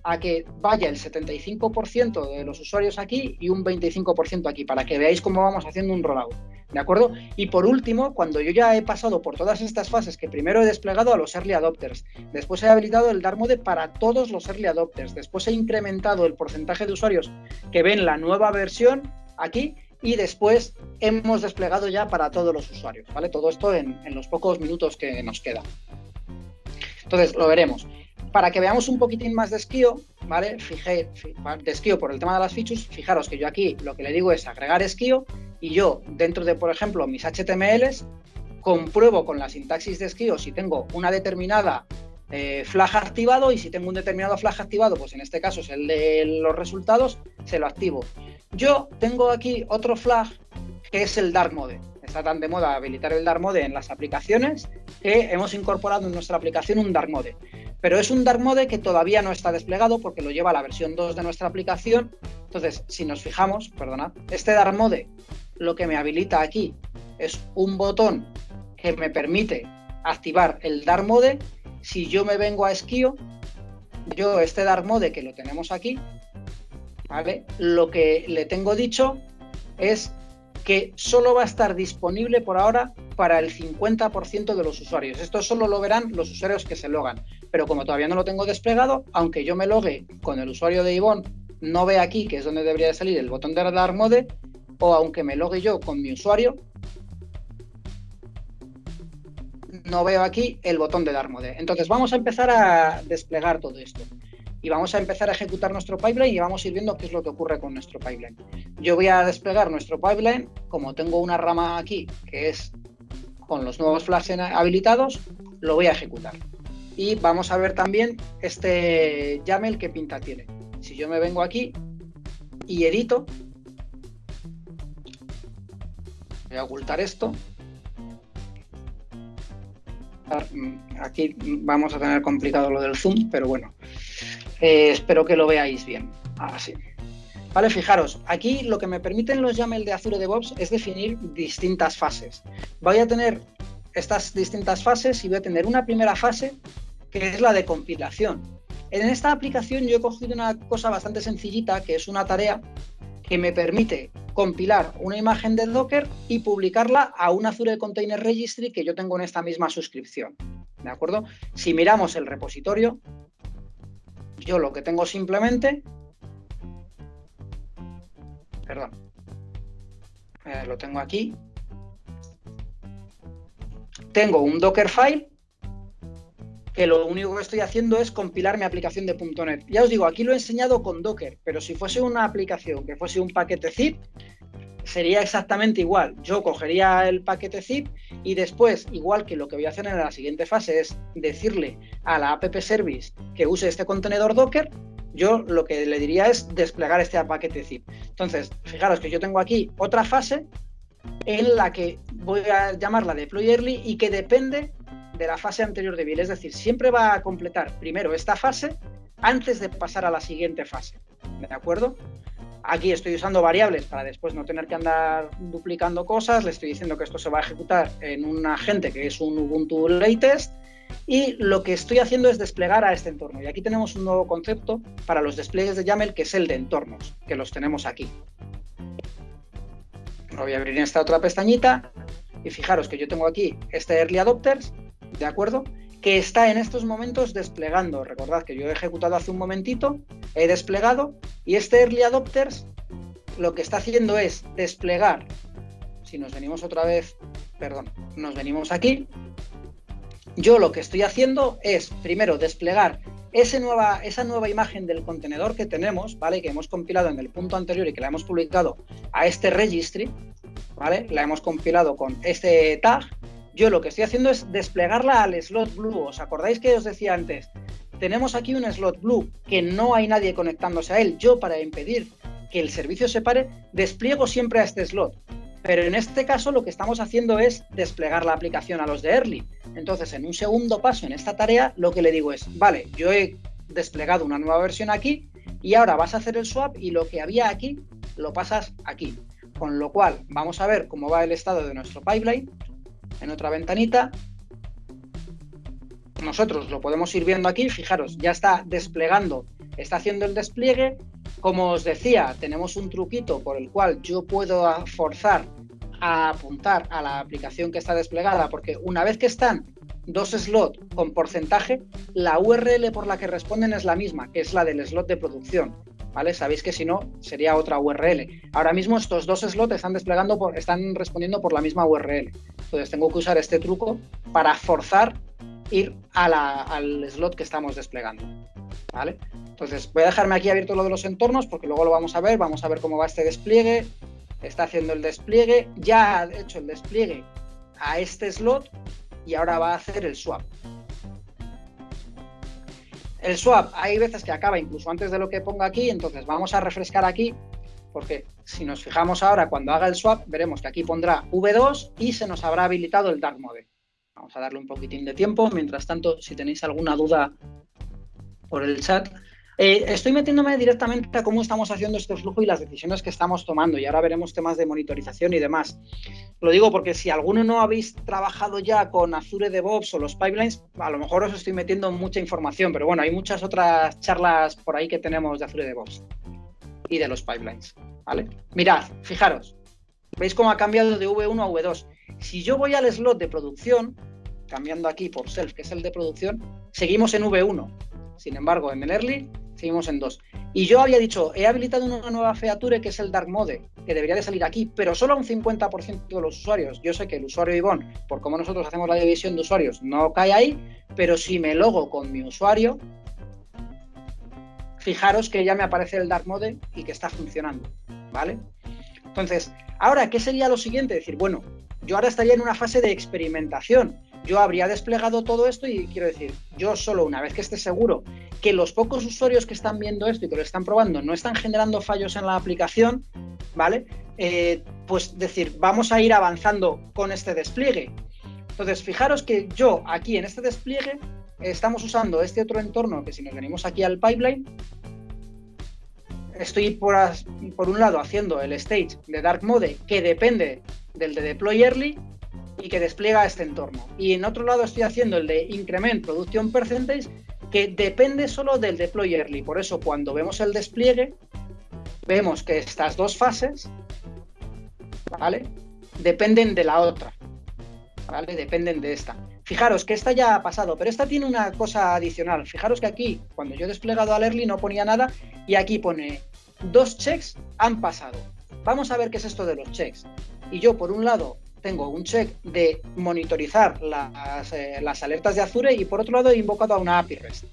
a que vaya el 75% de los usuarios aquí y un 25% aquí, para que veáis cómo vamos haciendo un rollout. ¿De acuerdo? Y por último, cuando yo ya he pasado por todas estas fases que primero he desplegado a los early adopters, después he habilitado el Dark Mode para todos los early adopters, después he incrementado el porcentaje de usuarios que ven la nueva versión aquí y después hemos desplegado ya para todos los usuarios, ¿vale? Todo esto en, en los pocos minutos que nos quedan. Entonces, lo veremos para que veamos un poquitín más de esquío, ¿vale? Fijé, de esquío por el tema de las features, fijaros que yo aquí lo que le digo es agregar esquío y yo dentro de, por ejemplo, mis HTMLs, compruebo con la sintaxis de esquío si tengo una determinada eh, flag activado y si tengo un determinado flag activado, pues en este caso es el de los resultados, se lo activo. Yo tengo aquí otro flag que es el dark mode. Está tan de moda habilitar el dark mode en las aplicaciones que hemos incorporado en nuestra aplicación un dark mode pero es un dark mode que todavía no está desplegado porque lo lleva la versión 2 de nuestra aplicación. Entonces, si nos fijamos, perdona, este dark mode lo que me habilita aquí es un botón que me permite activar el dark mode. Si yo me vengo a Esquio, yo este dark mode que lo tenemos aquí, ¿vale? Lo que le tengo dicho es que solo va a estar disponible por ahora para el 50% de los usuarios. Esto solo lo verán los usuarios que se logan pero como todavía no lo tengo desplegado, aunque yo me logue con el usuario de Ivonne, no ve aquí, que es donde debería de salir el botón de Dark Mode, o aunque me logue yo con mi usuario, no veo aquí el botón de Dark Mode. Entonces vamos a empezar a desplegar todo esto. Y vamos a empezar a ejecutar nuestro pipeline y vamos a ir viendo qué es lo que ocurre con nuestro pipeline. Yo voy a desplegar nuestro pipeline, como tengo una rama aquí que es con los nuevos flash habilitados, lo voy a ejecutar y vamos a ver también este YAML qué pinta tiene. Si yo me vengo aquí y edito, voy a ocultar esto. aquí vamos a tener complicado lo del zoom, pero bueno, eh, espero que lo veáis bien. Así. Vale, fijaros, aquí lo que me permiten los YAML de Azure DevOps es definir distintas fases. Voy a tener estas distintas fases y voy a tener una primera fase que es la de compilación. En esta aplicación yo he cogido una cosa bastante sencillita, que es una tarea que me permite compilar una imagen de Docker y publicarla a un Azure Container Registry que yo tengo en esta misma suscripción. ¿De acuerdo? Si miramos el repositorio, yo lo que tengo simplemente perdón, eh, lo tengo aquí. Tengo un Dockerfile que lo único que estoy haciendo es compilar mi aplicación de .NET. Ya os digo, aquí lo he enseñado con Docker, pero si fuese una aplicación que fuese un paquete zip, sería exactamente igual. Yo cogería el paquete zip y después, igual que lo que voy a hacer en la siguiente fase es decirle a la app service que use este contenedor Docker, yo lo que le diría es desplegar este paquete zip. Entonces, fijaros que yo tengo aquí otra fase en la que voy a llamarla deploy early y que depende de la fase anterior de build. Es decir, siempre va a completar primero esta fase antes de pasar a la siguiente fase. ¿De acuerdo? Aquí estoy usando variables para después no tener que andar duplicando cosas. Le estoy diciendo que esto se va a ejecutar en un agente que es un Ubuntu Latest y lo que estoy haciendo es desplegar a este entorno. Y aquí tenemos un nuevo concepto para los despliegues de YAML, que es el de entornos, que los tenemos aquí. Voy a abrir esta otra pestañita y fijaros que yo tengo aquí este Early Adopters, ¿de acuerdo? Que está en estos momentos desplegando. Recordad que yo he ejecutado hace un momentito, he desplegado y este Early Adopters lo que está haciendo es desplegar. Si nos venimos otra vez, perdón, nos venimos aquí, yo lo que estoy haciendo es, primero, desplegar nueva, esa nueva imagen del contenedor que tenemos, ¿vale? Que hemos compilado en el punto anterior y que la hemos publicado a este registry, ¿vale? La hemos compilado con este tag. Yo lo que estoy haciendo es desplegarla al slot blue. ¿Os acordáis que os decía antes? Tenemos aquí un slot blue que no hay nadie conectándose a él. Yo, para impedir que el servicio se pare, despliego siempre a este slot. Pero en este caso lo que estamos haciendo es desplegar la aplicación a los de Early. Entonces, en un segundo paso en esta tarea, lo que le digo es, vale, yo he desplegado una nueva versión aquí y ahora vas a hacer el swap y lo que había aquí lo pasas aquí. Con lo cual, vamos a ver cómo va el estado de nuestro pipeline en otra ventanita. Nosotros lo podemos ir viendo aquí, fijaros, ya está desplegando, está haciendo el despliegue, como os decía, tenemos un truquito por el cual yo puedo forzar a apuntar a la aplicación que está desplegada, porque una vez que están dos slots con porcentaje, la URL por la que responden es la misma, que es la del slot de producción. ¿Vale? Sabéis que si no, sería otra URL. Ahora mismo estos dos slots están desplegando por, están respondiendo por la misma URL. Entonces tengo que usar este truco para forzar ir al slot que estamos desplegando. ¿Vale? Entonces, voy a dejarme aquí abierto lo de los entornos porque luego lo vamos a ver, vamos a ver cómo va este despliegue. Está haciendo el despliegue, ya ha hecho el despliegue a este slot y ahora va a hacer el swap. El swap, hay veces que acaba incluso antes de lo que ponga aquí, entonces vamos a refrescar aquí, porque si nos fijamos ahora cuando haga el swap, veremos que aquí pondrá V2 y se nos habrá habilitado el Dark Mode. Vamos a darle un poquitín de tiempo, mientras tanto, si tenéis alguna duda por el chat, eh, estoy metiéndome directamente a cómo estamos haciendo este flujo y las decisiones que estamos tomando y ahora veremos temas de monitorización y demás. Lo digo porque si alguno no habéis trabajado ya con Azure DevOps o los pipelines, a lo mejor os estoy metiendo mucha información, pero bueno, hay muchas otras charlas por ahí que tenemos de Azure DevOps y de los pipelines. ¿vale? Mirad, fijaros, veis cómo ha cambiado de V1 a V2. Si yo voy al slot de producción, cambiando aquí por self, que es el de producción, seguimos en V1. Sin embargo, en el early seguimos en 2. Y yo había dicho, he habilitado una nueva feature que es el Dark Mode, que debería de salir aquí, pero solo a un 50% de los usuarios. Yo sé que el usuario Ivonne, por cómo nosotros hacemos la división de usuarios, no cae ahí, pero si me logo con mi usuario, fijaros que ya me aparece el Dark Mode y que está funcionando, ¿vale? Entonces, ahora, ¿qué sería lo siguiente? Decir, bueno, yo ahora estaría en una fase de experimentación yo habría desplegado todo esto y quiero decir, yo solo una vez que esté seguro que los pocos usuarios que están viendo esto y que lo están probando no están generando fallos en la aplicación, ¿vale? Eh, pues decir, vamos a ir avanzando con este despliegue. Entonces, fijaros que yo aquí en este despliegue estamos usando este otro entorno que si nos venimos aquí al pipeline, estoy por, por un lado haciendo el stage de Dark Mode que depende del de Deploy Early y que despliega este entorno. Y en otro lado estoy haciendo el de Increment Production Percentage que depende solo del Deploy Early. Por eso cuando vemos el despliegue, vemos que estas dos fases, ¿vale? Dependen de la otra, ¿vale? Dependen de esta. Fijaros que esta ya ha pasado, pero esta tiene una cosa adicional. Fijaros que aquí, cuando yo he desplegado al early no ponía nada y aquí pone dos checks han pasado. Vamos a ver qué es esto de los checks. Y yo, por un lado, tengo un check de monitorizar las, eh, las, alertas de Azure y por otro lado he invocado a una API REST.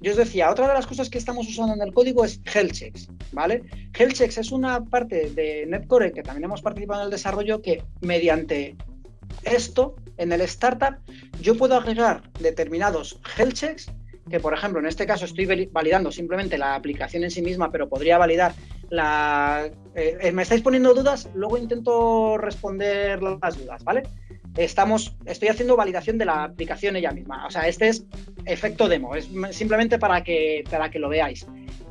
Yo os decía, otra de las cosas que estamos usando en el código es health checks, ¿vale? Health checks es una parte de Netcore que también hemos participado en el desarrollo que mediante esto en el startup yo puedo agregar determinados health checks que por ejemplo en este caso estoy validando simplemente la aplicación en sí misma, pero podría validar Eh, eh, me estáis poniendo dudas, luego intento responder las dudas, ¿vale? Estamos, estoy haciendo validación de la aplicación ella misma. O sea, este es efecto demo, es simplemente para que, para que lo veáis.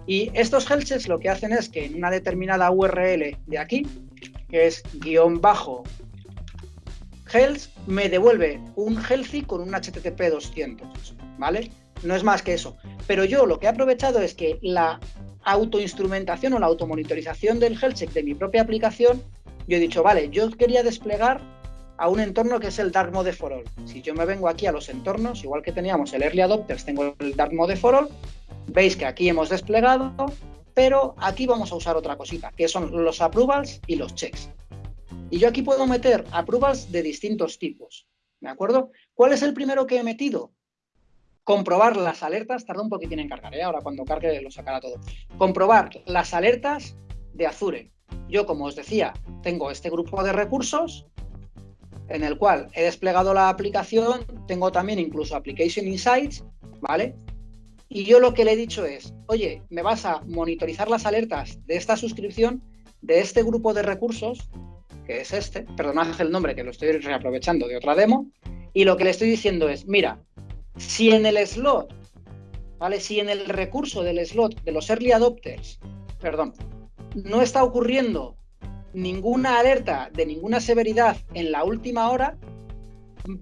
Y estos health checks lo que hacen es que en una determinada URL de aquí, que es guion bajo health, me devuelve un healthy con un HTTP 200, ¿vale? no es más que eso. Pero yo lo que he aprovechado es que la autoinstrumentación o la automonitorización del health check de mi propia aplicación, yo he dicho, vale, yo quería desplegar a un entorno que es el Dark Mode for All. Si yo me vengo aquí a los entornos, igual que teníamos el Early Adopters, tengo el Dark Mode for All, veis que aquí hemos desplegado, pero aquí vamos a usar otra cosita, que son los approvals y los checks. Y yo aquí puedo meter approvals de distintos tipos, ¿de acuerdo? ¿Cuál es el primero que he metido? Comprobar las alertas, tarda un poquitín en cargar, ¿eh? ahora cuando cargue lo sacará todo. Comprobar las alertas de Azure. Yo, como os decía, tengo este grupo de recursos en el cual he desplegado la aplicación, tengo también incluso Application Insights, ¿vale? Y yo lo que le he dicho es, oye, me vas a monitorizar las alertas de esta suscripción, de este grupo de recursos, que es este, perdonad el nombre que lo estoy reaprovechando de otra demo, y lo que le estoy diciendo es, mira, si en el slot, ¿vale? Si en el recurso del slot de los early adopters, perdón, no está ocurriendo ninguna alerta de ninguna severidad en la última hora,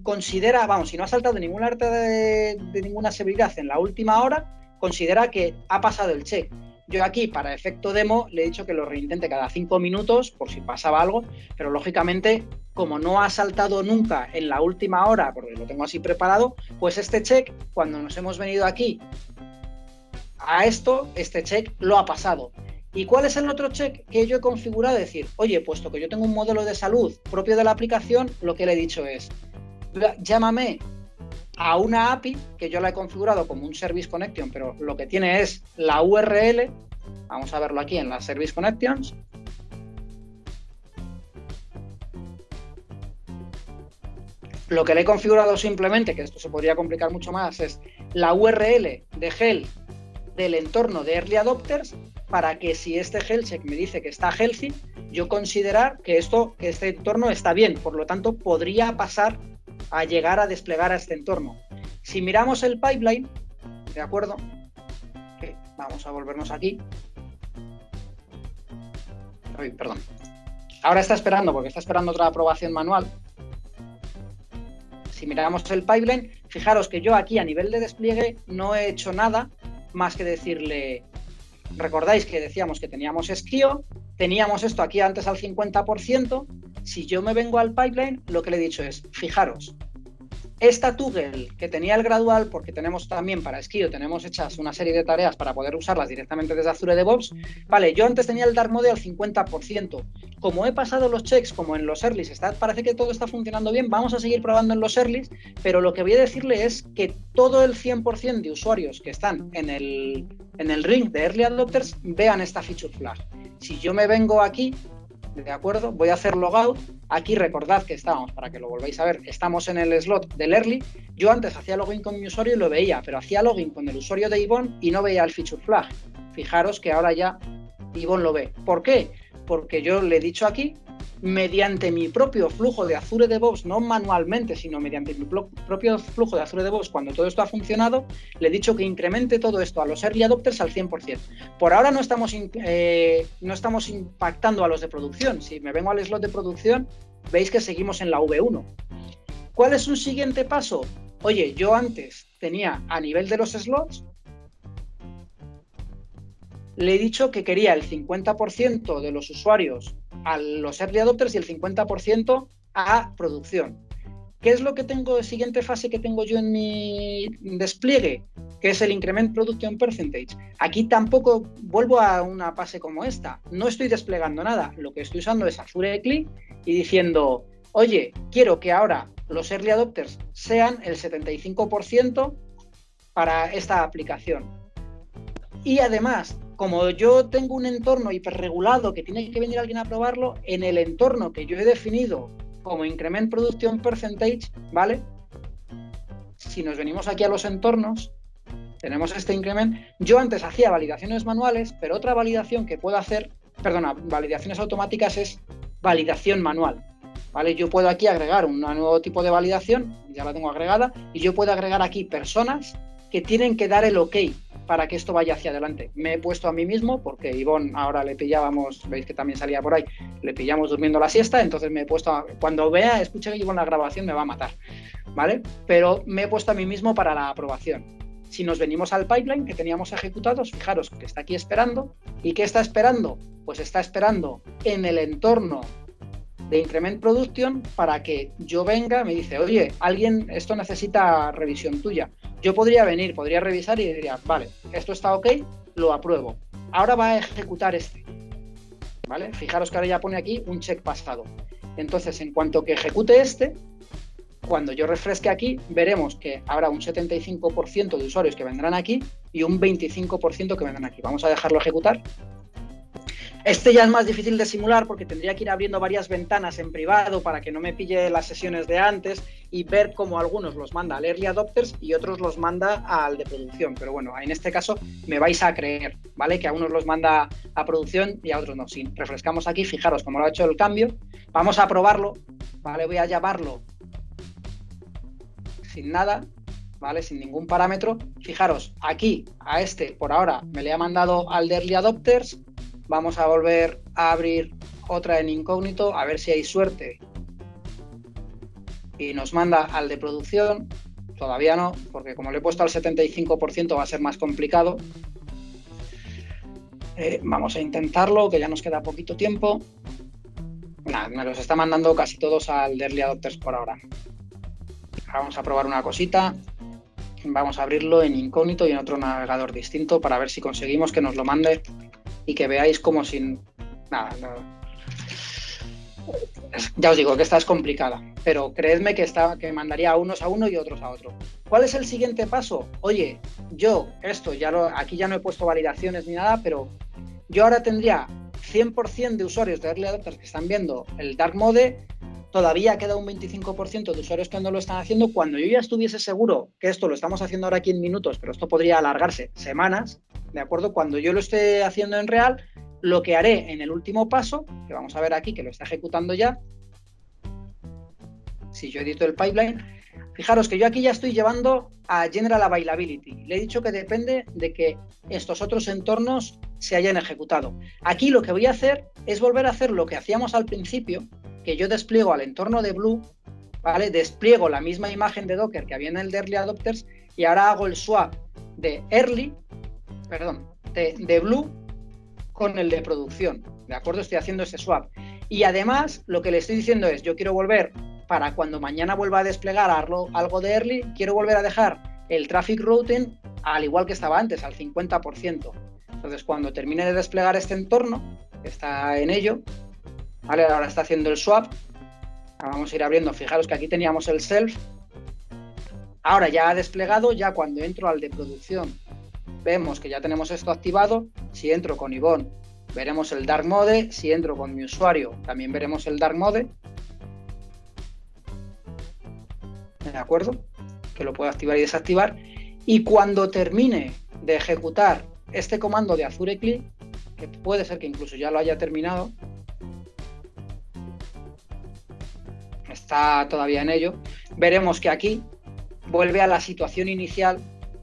considera, vamos, si no ha saltado ninguna alerta de, de ninguna severidad en la última hora, considera que ha pasado el check. Yo aquí, para efecto demo, le he dicho que lo reintente cada cinco minutos por si pasaba algo, pero lógicamente, como no ha saltado nunca en la última hora, porque lo tengo así preparado, pues este check, cuando nos hemos venido aquí a esto, este check lo ha pasado. ¿Y cuál es el otro check que yo he configurado? Decir, oye, puesto que yo tengo un modelo de salud propio de la aplicación, lo que le he dicho es, llámame a una API que yo la he configurado como un Service Connection, pero lo que tiene es la URL. Vamos a verlo aquí en las Service Connections. Lo que le he configurado simplemente, que esto se podría complicar mucho más, es la URL de Hell del entorno de Early Adopters para que si este health check me dice que está healthy, yo considerar que esto, que este entorno está bien. Por lo tanto, podría pasar a llegar a desplegar a este entorno. Si miramos el pipeline, ¿de acuerdo? vamos a volvernos aquí. perdón. Ahora está esperando, porque está esperando otra aprobación manual. Si miramos el pipeline, fijaros que yo aquí a nivel de despliegue no he hecho nada más que decirle, recordáis que decíamos que teníamos esquío, teníamos esto aquí antes al 50%, si yo me vengo al pipeline, lo que le he dicho es, fijaros, esta Toggle que tenía el gradual, porque tenemos también para Skio, tenemos hechas una serie de tareas para poder usarlas directamente desde Azure DevOps. Vale, yo antes tenía el Dark Mode al 50%. Como he pasado los checks, como en los earlys, está, parece que todo está funcionando bien, vamos a seguir probando en los earlys, pero lo que voy a decirle es que todo el 100% de usuarios que están en el, en el ring de Early Adopters vean esta feature flag. Si yo me vengo aquí ¿de acuerdo? Voy a hacer logout. Aquí recordad que estábamos, para que lo volváis a ver, estamos en el slot del early. Yo antes hacía login con mi usuario y lo veía, pero hacía login con el usuario de Ivonne y no veía el feature flag. Fijaros que ahora ya Ivonne lo ve. ¿Por qué? Porque yo le he dicho aquí mediante mi propio flujo de Azure DevOps, no manualmente, sino mediante mi propio flujo de Azure DevOps, cuando todo esto ha funcionado, le he dicho que incremente todo esto a los early adopters al 100%. Por ahora no estamos, eh, no estamos impactando a los de producción. Si me vengo al slot de producción, veis que seguimos en la V1. ¿Cuál es un siguiente paso? Oye, yo antes tenía a nivel de los slots, le he dicho que quería el 50% de los usuarios a los early adopters y el 50% a producción. ¿Qué es lo que tengo siguiente fase que tengo yo en mi despliegue? Que es el increment production percentage. Aquí tampoco vuelvo a una fase como esta. No estoy desplegando nada. Lo que estoy usando es Azure Click y diciendo, oye, quiero que ahora los early adopters sean el 75% para esta aplicación. Y además, como yo tengo un entorno hiperregulado que tiene que venir alguien a probarlo, en el entorno que yo he definido como Increment Production Percentage, ¿vale? Si nos venimos aquí a los entornos, tenemos este increment. Yo antes hacía validaciones manuales, pero otra validación que puedo hacer, perdona, validaciones automáticas es validación manual. ¿Vale? Yo puedo aquí agregar un nuevo tipo de validación, ya la tengo agregada, y yo puedo agregar aquí personas que tienen que dar el OK para que esto vaya hacia adelante. Me he puesto a mí mismo, porque Ivonne ahora le pillábamos, veis que también salía por ahí, le pillamos durmiendo la siesta, entonces me he puesto, a, cuando vea, escuche que Ivonne la grabación, me va a matar, ¿vale? Pero me he puesto a mí mismo para la aprobación. Si nos venimos al pipeline que teníamos ejecutados, fijaros que está aquí esperando. ¿Y qué está esperando? Pues está esperando en el entorno de Increment Production para que yo venga, me dice, oye, alguien, esto necesita revisión tuya. Yo podría venir, podría revisar y diría, vale, esto está ok, lo apruebo. Ahora va a ejecutar este. ¿Vale? Fijaros que ahora ya pone aquí un check pasado. Entonces, en cuanto que ejecute este, cuando yo refresque aquí, veremos que habrá un 75% de usuarios que vendrán aquí y un 25% que vendrán aquí. Vamos a dejarlo ejecutar este ya es más difícil de simular porque tendría que ir abriendo varias ventanas en privado para que no me pille las sesiones de antes y ver cómo algunos los manda al early adopters y otros los manda al de producción. Pero bueno, en este caso me vais a creer, ¿vale? Que a unos los manda a producción y a otros no. Si refrescamos aquí, fijaros cómo lo ha hecho el cambio. Vamos a probarlo, ¿vale? Voy a llamarlo sin nada, ¿vale? Sin ningún parámetro. Fijaros, aquí a este por ahora me le ha mandado al de early adopters Vamos a volver a abrir otra en incógnito, a ver si hay suerte. Y nos manda al de producción. Todavía no, porque como le he puesto al 75% va a ser más complicado. Eh, vamos a intentarlo, que ya nos queda poquito tiempo. Me los está mandando casi todos al de Early Adopters por ahora. Vamos a probar una cosita. Vamos a abrirlo en incógnito y en otro navegador distinto para ver si conseguimos que nos lo mande y que veáis como sin... Nada, Ya os digo que esta es complicada, pero creedme que, está, que mandaría a unos a uno y otros a otro. ¿Cuál es el siguiente paso? Oye, yo esto, ya lo, aquí ya no he puesto validaciones ni nada, pero yo ahora tendría 100% de usuarios de Early Adopters que están viendo el Dark Mode, todavía queda un 25% de usuarios que no lo están haciendo. Cuando yo ya estuviese seguro que esto lo estamos haciendo ahora aquí en minutos, pero esto podría alargarse semanas, ¿de acuerdo? Cuando yo lo esté haciendo en real, lo que haré en el último paso, que vamos a ver aquí que lo está ejecutando ya, si yo edito el pipeline, fijaros que yo aquí ya estoy llevando a General Availability. Le he dicho que depende de que estos otros entornos se hayan ejecutado. Aquí lo que voy a hacer es volver a hacer lo que hacíamos al principio, que yo despliego al entorno de Blue, ¿vale? Despliego la misma imagen de Docker que había en el de Early Adopters y ahora hago el swap de Early perdón, de, Blue con el de producción. ¿De acuerdo? Estoy haciendo ese swap. Y además, lo que le estoy diciendo es, yo quiero volver, para cuando mañana vuelva a desplegar algo, de early, quiero volver a dejar el traffic routing al igual que estaba antes, al 50%. Entonces, cuando termine de desplegar este entorno, está en ello, ¿vale? Ahora está haciendo el swap. vamos a ir abriendo. Fijaros que aquí teníamos el self. Ahora ya ha desplegado, ya cuando entro al de producción vemos que ya tenemos esto activado. Si entro con Ivonne, veremos el Dark Mode. Si entro con mi usuario, también veremos el Dark Mode. ¿De acuerdo? Que lo puedo activar y desactivar. Y cuando termine de ejecutar este comando de Azure Click, que puede ser que incluso ya lo haya terminado, está todavía en ello, veremos que aquí vuelve a la situación inicial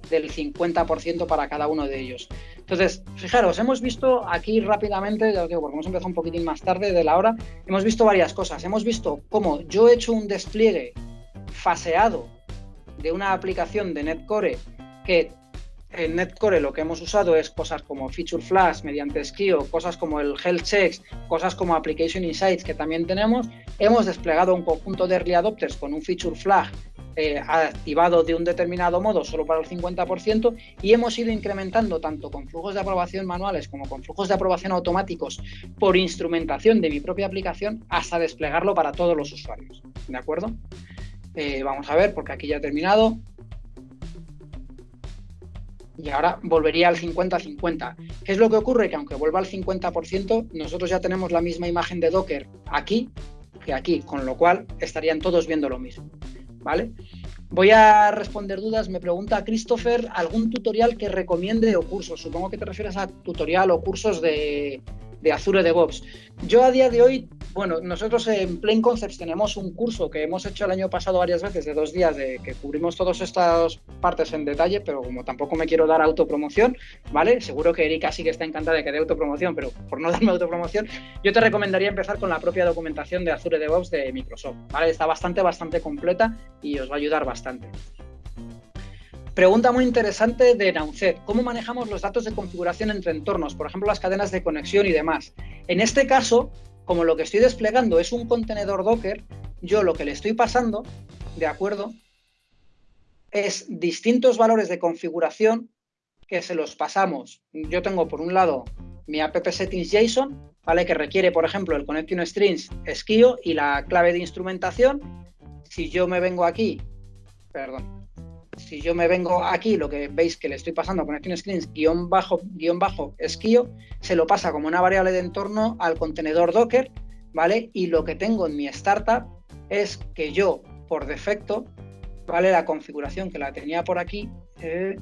del 50% para cada uno de ellos. Entonces, fijaros, hemos visto aquí rápidamente, ya os digo, porque hemos empezado un poquitín más tarde de la hora, hemos visto varias cosas. Hemos visto cómo yo he hecho un despliegue faseado de una aplicación de Netcore que en Netcore lo que hemos usado es cosas como Feature Flash mediante Skio, cosas como el Health Checks, cosas como Application Insights que también tenemos. Hemos desplegado un conjunto de early adopters con un Feature Flag eh, activado de un determinado modo solo para el 50% y hemos ido incrementando tanto con flujos de aprobación manuales como con flujos de aprobación automáticos por instrumentación de mi propia aplicación hasta desplegarlo para todos los usuarios. ¿De acuerdo? Eh, vamos a ver, porque aquí ya he terminado. Y ahora volvería al 50-50. ¿Qué es lo que ocurre? Que aunque vuelva al 50%, nosotros ya tenemos la misma imagen de Docker aquí que aquí, con lo cual estarían todos viendo lo mismo. ¿vale? Voy a responder dudas. Me pregunta Christopher, ¿algún tutorial que recomiende o cursos? Supongo que te refieres a tutorial o cursos de, de Azure DevOps. Yo a día de hoy, bueno, nosotros en Plain Concepts tenemos un curso que hemos hecho el año pasado varias veces de dos días de que cubrimos todas estas partes en detalle, pero como tampoco me quiero dar autopromoción, ¿vale? Seguro que Erika sí que está encantada de que dé autopromoción, pero por no <laughs> darme autopromoción, yo te recomendaría empezar con la propia documentación de Azure DevOps de Microsoft, ¿vale? Está bastante, bastante completa y os va a ayudar bastante. Pregunta muy interesante de Naucet. ¿Cómo manejamos los datos de configuración entre entornos? Por ejemplo, las cadenas de conexión y demás. En este caso, como lo que estoy desplegando es un contenedor Docker, yo lo que le estoy pasando, ¿de acuerdo? Es distintos valores de configuración que se los pasamos. Yo tengo por un lado mi app settings JSON, ¿vale? Que requiere, por ejemplo, el connection strings esquio y la clave de instrumentación. Si yo me vengo aquí, perdón, si yo me vengo aquí, lo que veis que le estoy pasando con screens guion bajo, guion bajo esquío, se lo pasa como una variable de entorno al contenedor Docker, ¿vale? Y lo que tengo en mi startup es que yo, por defecto, ¿vale? La configuración que la tenía por aquí, eh,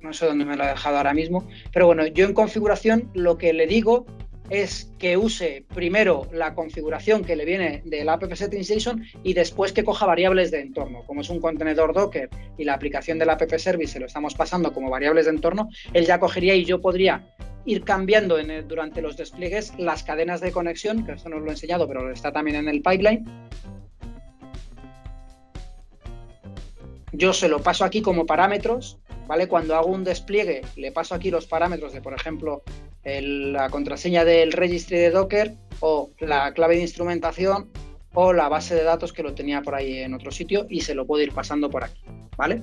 no sé dónde me lo he dejado ahora mismo, pero bueno, yo en configuración lo que le digo es que use primero la configuración que le viene del app settings JSON y después que coja variables de entorno. Como es un contenedor Docker y la aplicación del app service se lo estamos pasando como variables de entorno, él ya cogería y yo podría ir cambiando durante los despliegues las cadenas de conexión, que esto no os lo he enseñado, pero está también en el pipeline. Yo se lo paso aquí como parámetros, ¿vale? Cuando hago un despliegue, le paso aquí los parámetros de, por ejemplo, la contraseña del registry de Docker o la clave de instrumentación o la base de datos que lo tenía por ahí en otro sitio y se lo puedo ir pasando por aquí, ¿vale?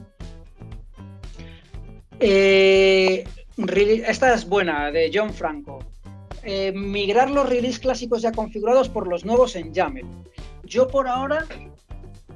Eh, esta es buena, de John Franco. Eh, migrar los release clásicos ya configurados por los nuevos en YAML. Yo por ahora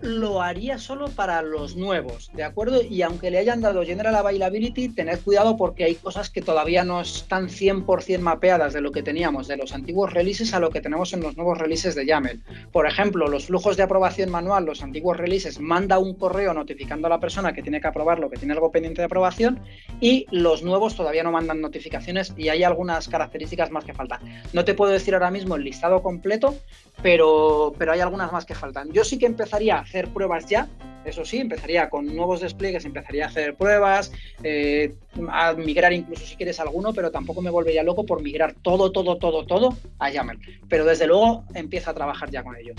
lo haría solo para los nuevos, ¿de acuerdo? Y aunque le hayan dado General Availability, tened cuidado porque hay cosas que todavía no están 100% mapeadas de lo que teníamos de los antiguos releases a lo que tenemos en los nuevos releases de YAML. Por ejemplo, los flujos de aprobación manual, los antiguos releases, manda un correo notificando a la persona que tiene que aprobarlo, que tiene algo pendiente de aprobación, y los nuevos todavía no mandan notificaciones y hay algunas características más que faltan. No te puedo decir ahora mismo el listado completo, pero, pero hay algunas más que faltan. Yo sí que empezaría a hacer pruebas ya, eso sí, empezaría con nuevos despliegues, empezaría a hacer pruebas, eh, a migrar incluso si quieres alguno, pero tampoco me volvería loco por migrar todo, todo, todo, todo a YAML. Pero desde luego empieza a trabajar ya con ello.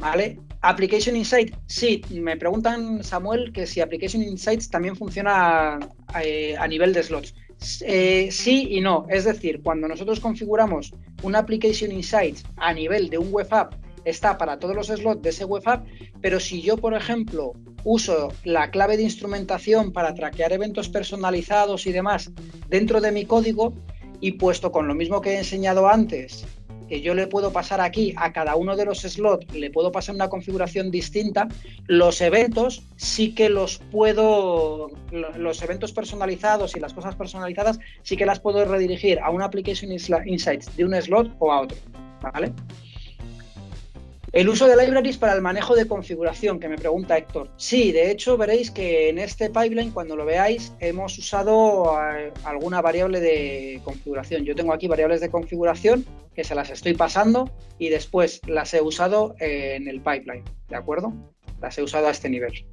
¿Vale? Application Insight, sí, me preguntan Samuel que si Application Insights también funciona eh, a nivel de slots. Eh, sí y no. Es decir, cuando nosotros configuramos un Application Insights a nivel de un web app, está para todos los slots de ese web app, pero si yo, por ejemplo, uso la clave de instrumentación para traquear eventos personalizados y demás dentro de mi código, y puesto con lo mismo que he enseñado antes, que yo le puedo pasar aquí a cada uno de los slots, le puedo pasar una configuración distinta, los eventos sí que los puedo, los eventos personalizados y las cosas personalizadas sí que las puedo redirigir a una Application Insights de un slot o a otro, ¿vale? El uso de libraries para el manejo de configuración, que me pregunta Héctor. Sí, de hecho veréis que en este pipeline, cuando lo veáis, hemos usado eh, alguna variable de configuración. Yo tengo aquí variables de configuración que se las estoy pasando y después las he usado en el pipeline, ¿de acuerdo? Las he usado a este nivel.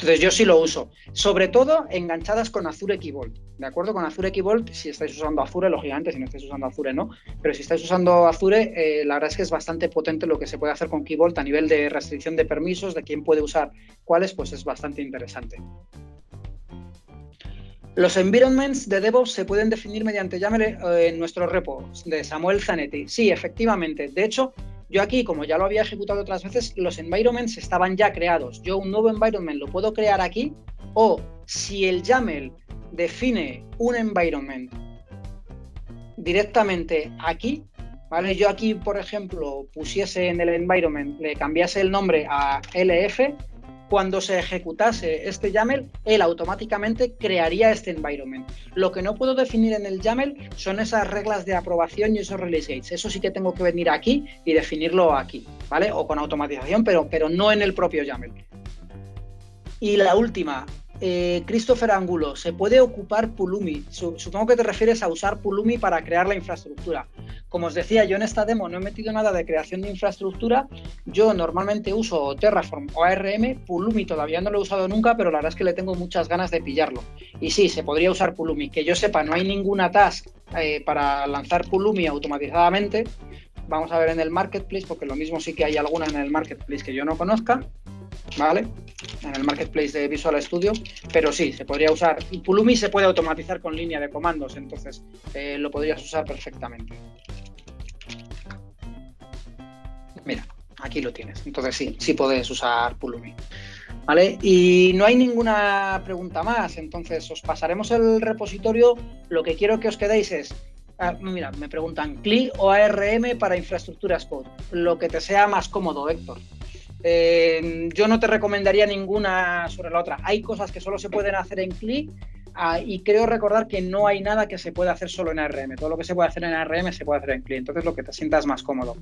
Entonces yo sí lo uso, sobre todo enganchadas con Azure Key Vault, ¿de acuerdo? Con Azure Key Vault, si estáis usando Azure, lógicamente, si no estáis usando Azure no, pero si estáis usando Azure, eh, la verdad es que es bastante potente lo que se puede hacer con Key Vault a nivel de restricción de permisos, de quién puede usar cuáles, pues es bastante interesante. Los environments de DevOps se pueden definir mediante YAML eh, en nuestro repo de Samuel Zanetti. Sí, efectivamente. De hecho, yo aquí, como ya lo había ejecutado otras veces, los environments estaban ya creados. Yo un nuevo environment lo puedo crear aquí o si el YAML define un environment directamente aquí, ¿vale? Yo aquí, por ejemplo, pusiese en el environment, le cambiase el nombre a LF, cuando se ejecutase este YAML, él automáticamente crearía este environment. Lo que no puedo definir en el YAML son esas reglas de aprobación y esos release gates. Eso sí que tengo que venir aquí y definirlo aquí, ¿vale? O con automatización, pero, pero no en el propio YAML. Y la última, eh, Christopher Angulo, ¿se puede ocupar Pulumi? Supongo que te refieres a usar Pulumi para crear la infraestructura. Como os decía, yo en esta demo no he metido nada de creación de infraestructura. Yo normalmente uso Terraform o ARM. Pulumi todavía no lo he usado nunca, pero la verdad es que le tengo muchas ganas de pillarlo. Y sí, se podría usar Pulumi. Que yo sepa, no hay ninguna task eh, para lanzar Pulumi automatizadamente. Vamos a ver en el marketplace, porque lo mismo sí que hay alguna en el marketplace que yo no conozca. ¿Vale? En el marketplace de Visual Studio, pero sí, se podría usar. Pulumi se puede automatizar con línea de comandos, entonces eh, lo podrías usar perfectamente. Mira, aquí lo tienes. Entonces sí, sí puedes usar Pulumi. ¿Vale? Y no hay ninguna pregunta más, entonces os pasaremos el repositorio. Lo que quiero que os quedéis es ah, mira, me preguntan CLI o ARM para infraestructuras code. Lo que te sea más cómodo, Héctor. Eh, yo no te recomendaría ninguna sobre la otra. Hay cosas que solo se pueden hacer en CLI ah, y creo recordar que no hay nada que se pueda hacer solo en ARM. Todo lo que se puede hacer en ARM se puede hacer en CLI. Entonces lo que te sientas más cómodo.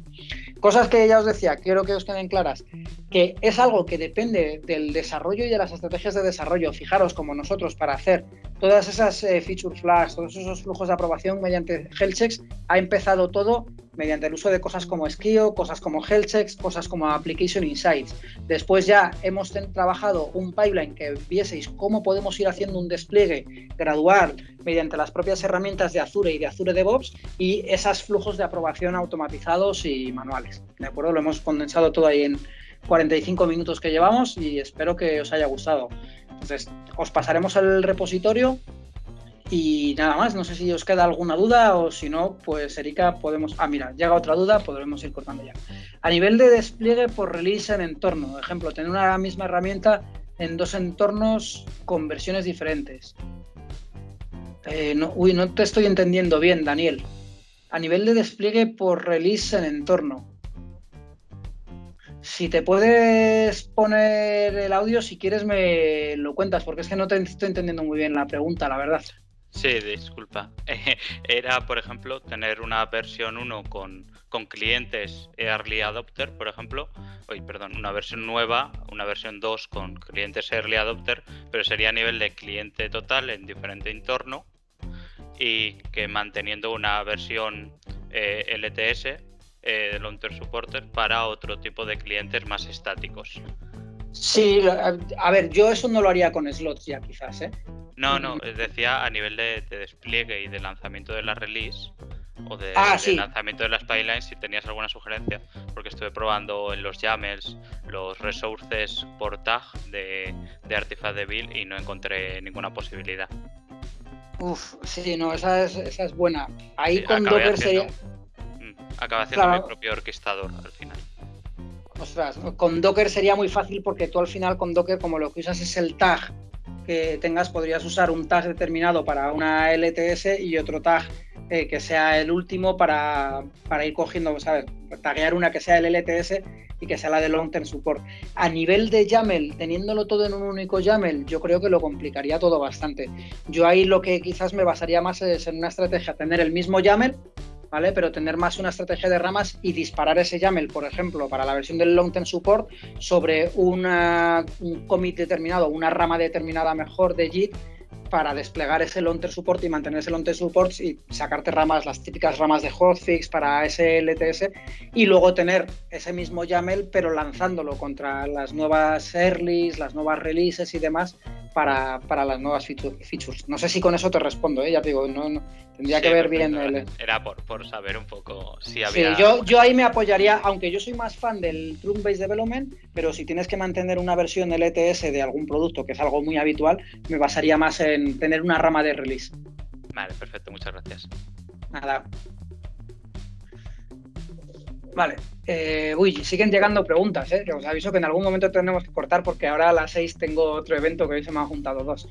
Cosas que ya os decía, quiero que os queden claras, que es algo que depende del desarrollo y de las estrategias de desarrollo. Fijaros como nosotros para hacer todas esas eh, feature flags, todos esos flujos de aprobación mediante health checks, ha empezado todo mediante el uso de cosas como Skio, cosas como health checks, cosas como Application Insights. Después ya hemos trabajado un pipeline que vieseis cómo podemos ir haciendo un despliegue gradual mediante las propias herramientas de Azure y de Azure DevOps y esos flujos de aprobación automatizados y manuales. ¿De acuerdo? Lo hemos condensado todo ahí en 45 minutos que llevamos y espero que os haya gustado. Entonces, os pasaremos el repositorio y nada más, no sé si os queda alguna duda o si no, pues Erika, podemos... Ah, mira, llega otra duda, podremos ir cortando ya. A nivel de despliegue por release en entorno, ejemplo, tener una misma herramienta en dos entornos con versiones diferentes. Eh, uy, no te estoy entendiendo bien, Daniel. A nivel de despliegue por release en entorno. Si te puedes poner el audio, si quieres me lo cuentas, porque es que no te estoy entendiendo muy bien la pregunta, la verdad. Sí, disculpa. <laughs> Era, por ejemplo, tener una versión 1 con, con clientes Early Adopter, por ejemplo. Oye, perdón, una versión nueva, una versión 2 con clientes Early Adopter, pero sería a nivel de cliente total en diferente entorno y que manteniendo una versión eh, LTS eh, de Long Term Supporter para otro tipo de clientes más estáticos. Sí, a ver, yo eso no lo haría con slots ya quizás, ¿eh? No, no, decía a nivel de, despliegue y de lanzamiento de la release o de, ah, lanzamiento de las pipelines si tenías alguna sugerencia, porque estuve probando en los YAMLs los resources por tag de, de Artifact de Build y no encontré ninguna posibilidad. Uf, sí, no, esa es, esa es buena. Ahí con Docker sería acaba haciendo mi propio orquestador al final. Ostras, con Docker sería muy fácil porque tú al final con Docker, como lo que usas es el tag que tengas, podrías usar un tag determinado para una LTS y otro tag eh, que sea el último para, ir cogiendo, ¿sabes? Taguear una que sea el LTS y que sea la de long term support. A nivel de YAML, teniéndolo todo en un único YAML, yo creo que lo complicaría todo bastante. Yo ahí lo que quizás me basaría más es en una estrategia, tener el mismo YAML ¿vale? Pero tener más una estrategia de ramas y disparar ese YAML, por ejemplo, para la versión del long term support sobre una, un commit determinado, una rama determinada mejor de JIT para desplegar ese long-term support y mantener ese long-term support y sacarte ramas, las típicas ramas de hotfix para ese LTS y luego tener ese mismo YAML pero lanzándolo contra las nuevas earlys, las nuevas releases y demás para, las nuevas features. No sé si con eso te respondo, ¿eh? ya te digo, no, tendría que ver bien el... Era por, por, saber un poco si había... Sí, yo, yo ahí me apoyaría, aunque yo soy más fan del Trunk-Based Development, pero si tienes que mantener una versión LTS de algún producto, que es algo muy habitual, me basaría más en tener una rama de release. Vale, perfecto, muchas gracias. Nada. Vale. Eh, uy, siguen llegando preguntas, ¿eh? Os aviso que en algún momento tenemos que cortar porque ahora a las 6 tengo otro evento que hoy se me han juntado dos.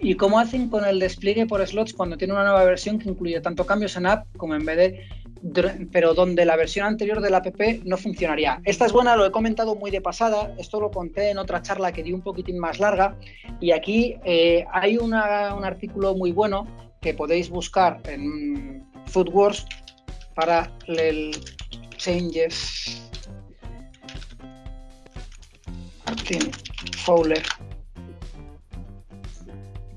¿Y cómo hacen con el despliegue por slots cuando tiene una nueva versión que incluye tanto cambios en app como en BD, pero donde la versión anterior del app no funcionaría? Esta es buena, lo he comentado muy de pasada, esto lo conté en otra charla que di un poquitín más larga y aquí eh, hay un artículo muy bueno que podéis buscar en Foodwars para el changes Martin Fowler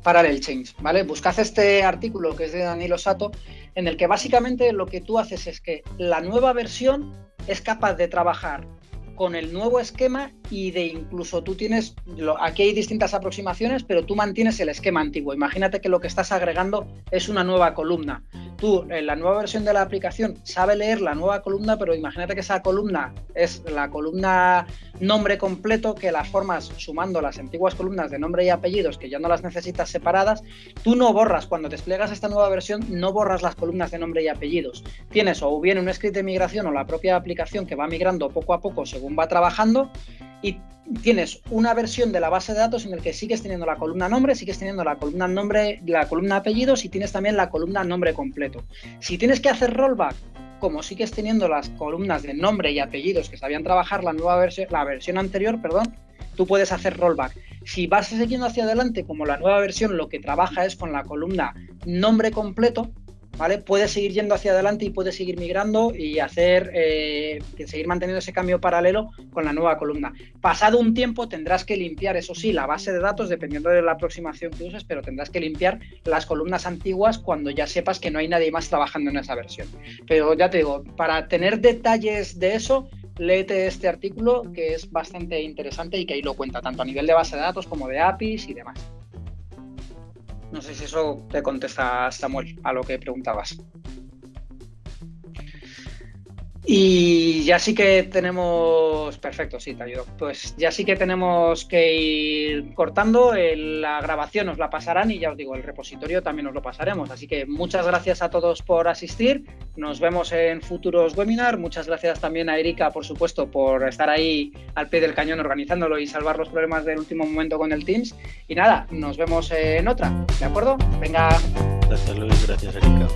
Parallel Change, ¿vale? Buscad este artículo que es de Danilo Sato, en el que básicamente lo que tú haces es que la nueva versión es capaz de trabajar con el nuevo esquema y de incluso tú tienes, aquí hay distintas aproximaciones, pero tú mantienes el esquema antiguo. Imagínate que lo que estás agregando es una nueva columna tú en la nueva versión de la aplicación sabe leer la nueva columna, pero imagínate que esa columna es la columna nombre completo, que las formas sumando las antiguas columnas de nombre y apellidos, que ya no las necesitas separadas, tú no borras, cuando desplegas esta nueva versión, no borras las columnas de nombre y apellidos. Tienes o bien un script de migración o la propia aplicación que va migrando poco a poco según va trabajando y tienes una versión de la base de datos en el que sigues teniendo la columna nombre, sigues teniendo la columna nombre, la columna apellidos y tienes también la columna nombre completo. Si tienes que hacer rollback, como sigues teniendo las columnas de nombre y apellidos que sabían trabajar la nueva versión, la versión anterior, perdón, tú puedes hacer rollback. Si vas siguiendo hacia adelante, como la nueva versión lo que trabaja es con la columna nombre completo, ¿vale? Puedes seguir yendo hacia adelante y puedes seguir migrando y hacer, eh, seguir manteniendo ese cambio paralelo con la nueva columna. Pasado un tiempo tendrás que limpiar, eso sí, la base de datos, dependiendo de la aproximación que uses, pero tendrás que limpiar las columnas antiguas cuando ya sepas que no hay nadie más trabajando en esa versión. Pero ya te digo, para tener detalles de eso, léete este artículo que es bastante interesante y que ahí lo cuenta, tanto a nivel de base de datos como de APIs y demás. No sé si eso te contesta Samuel a lo que preguntabas. Y ya sí que tenemos, perfecto, sí, te ayudo. Pues ya sí que tenemos que ir cortando. La grabación os la pasarán y ya os digo, el repositorio también os lo pasaremos. Así que muchas gracias a todos por asistir. Nos vemos en futuros webinars. Muchas gracias también a Erika, por supuesto, por estar ahí al pie del cañón organizándolo y salvar los problemas del último momento con el Teams. Y nada, nos vemos en otra. ¿De acuerdo? Venga. Gracias Luis, gracias Erika.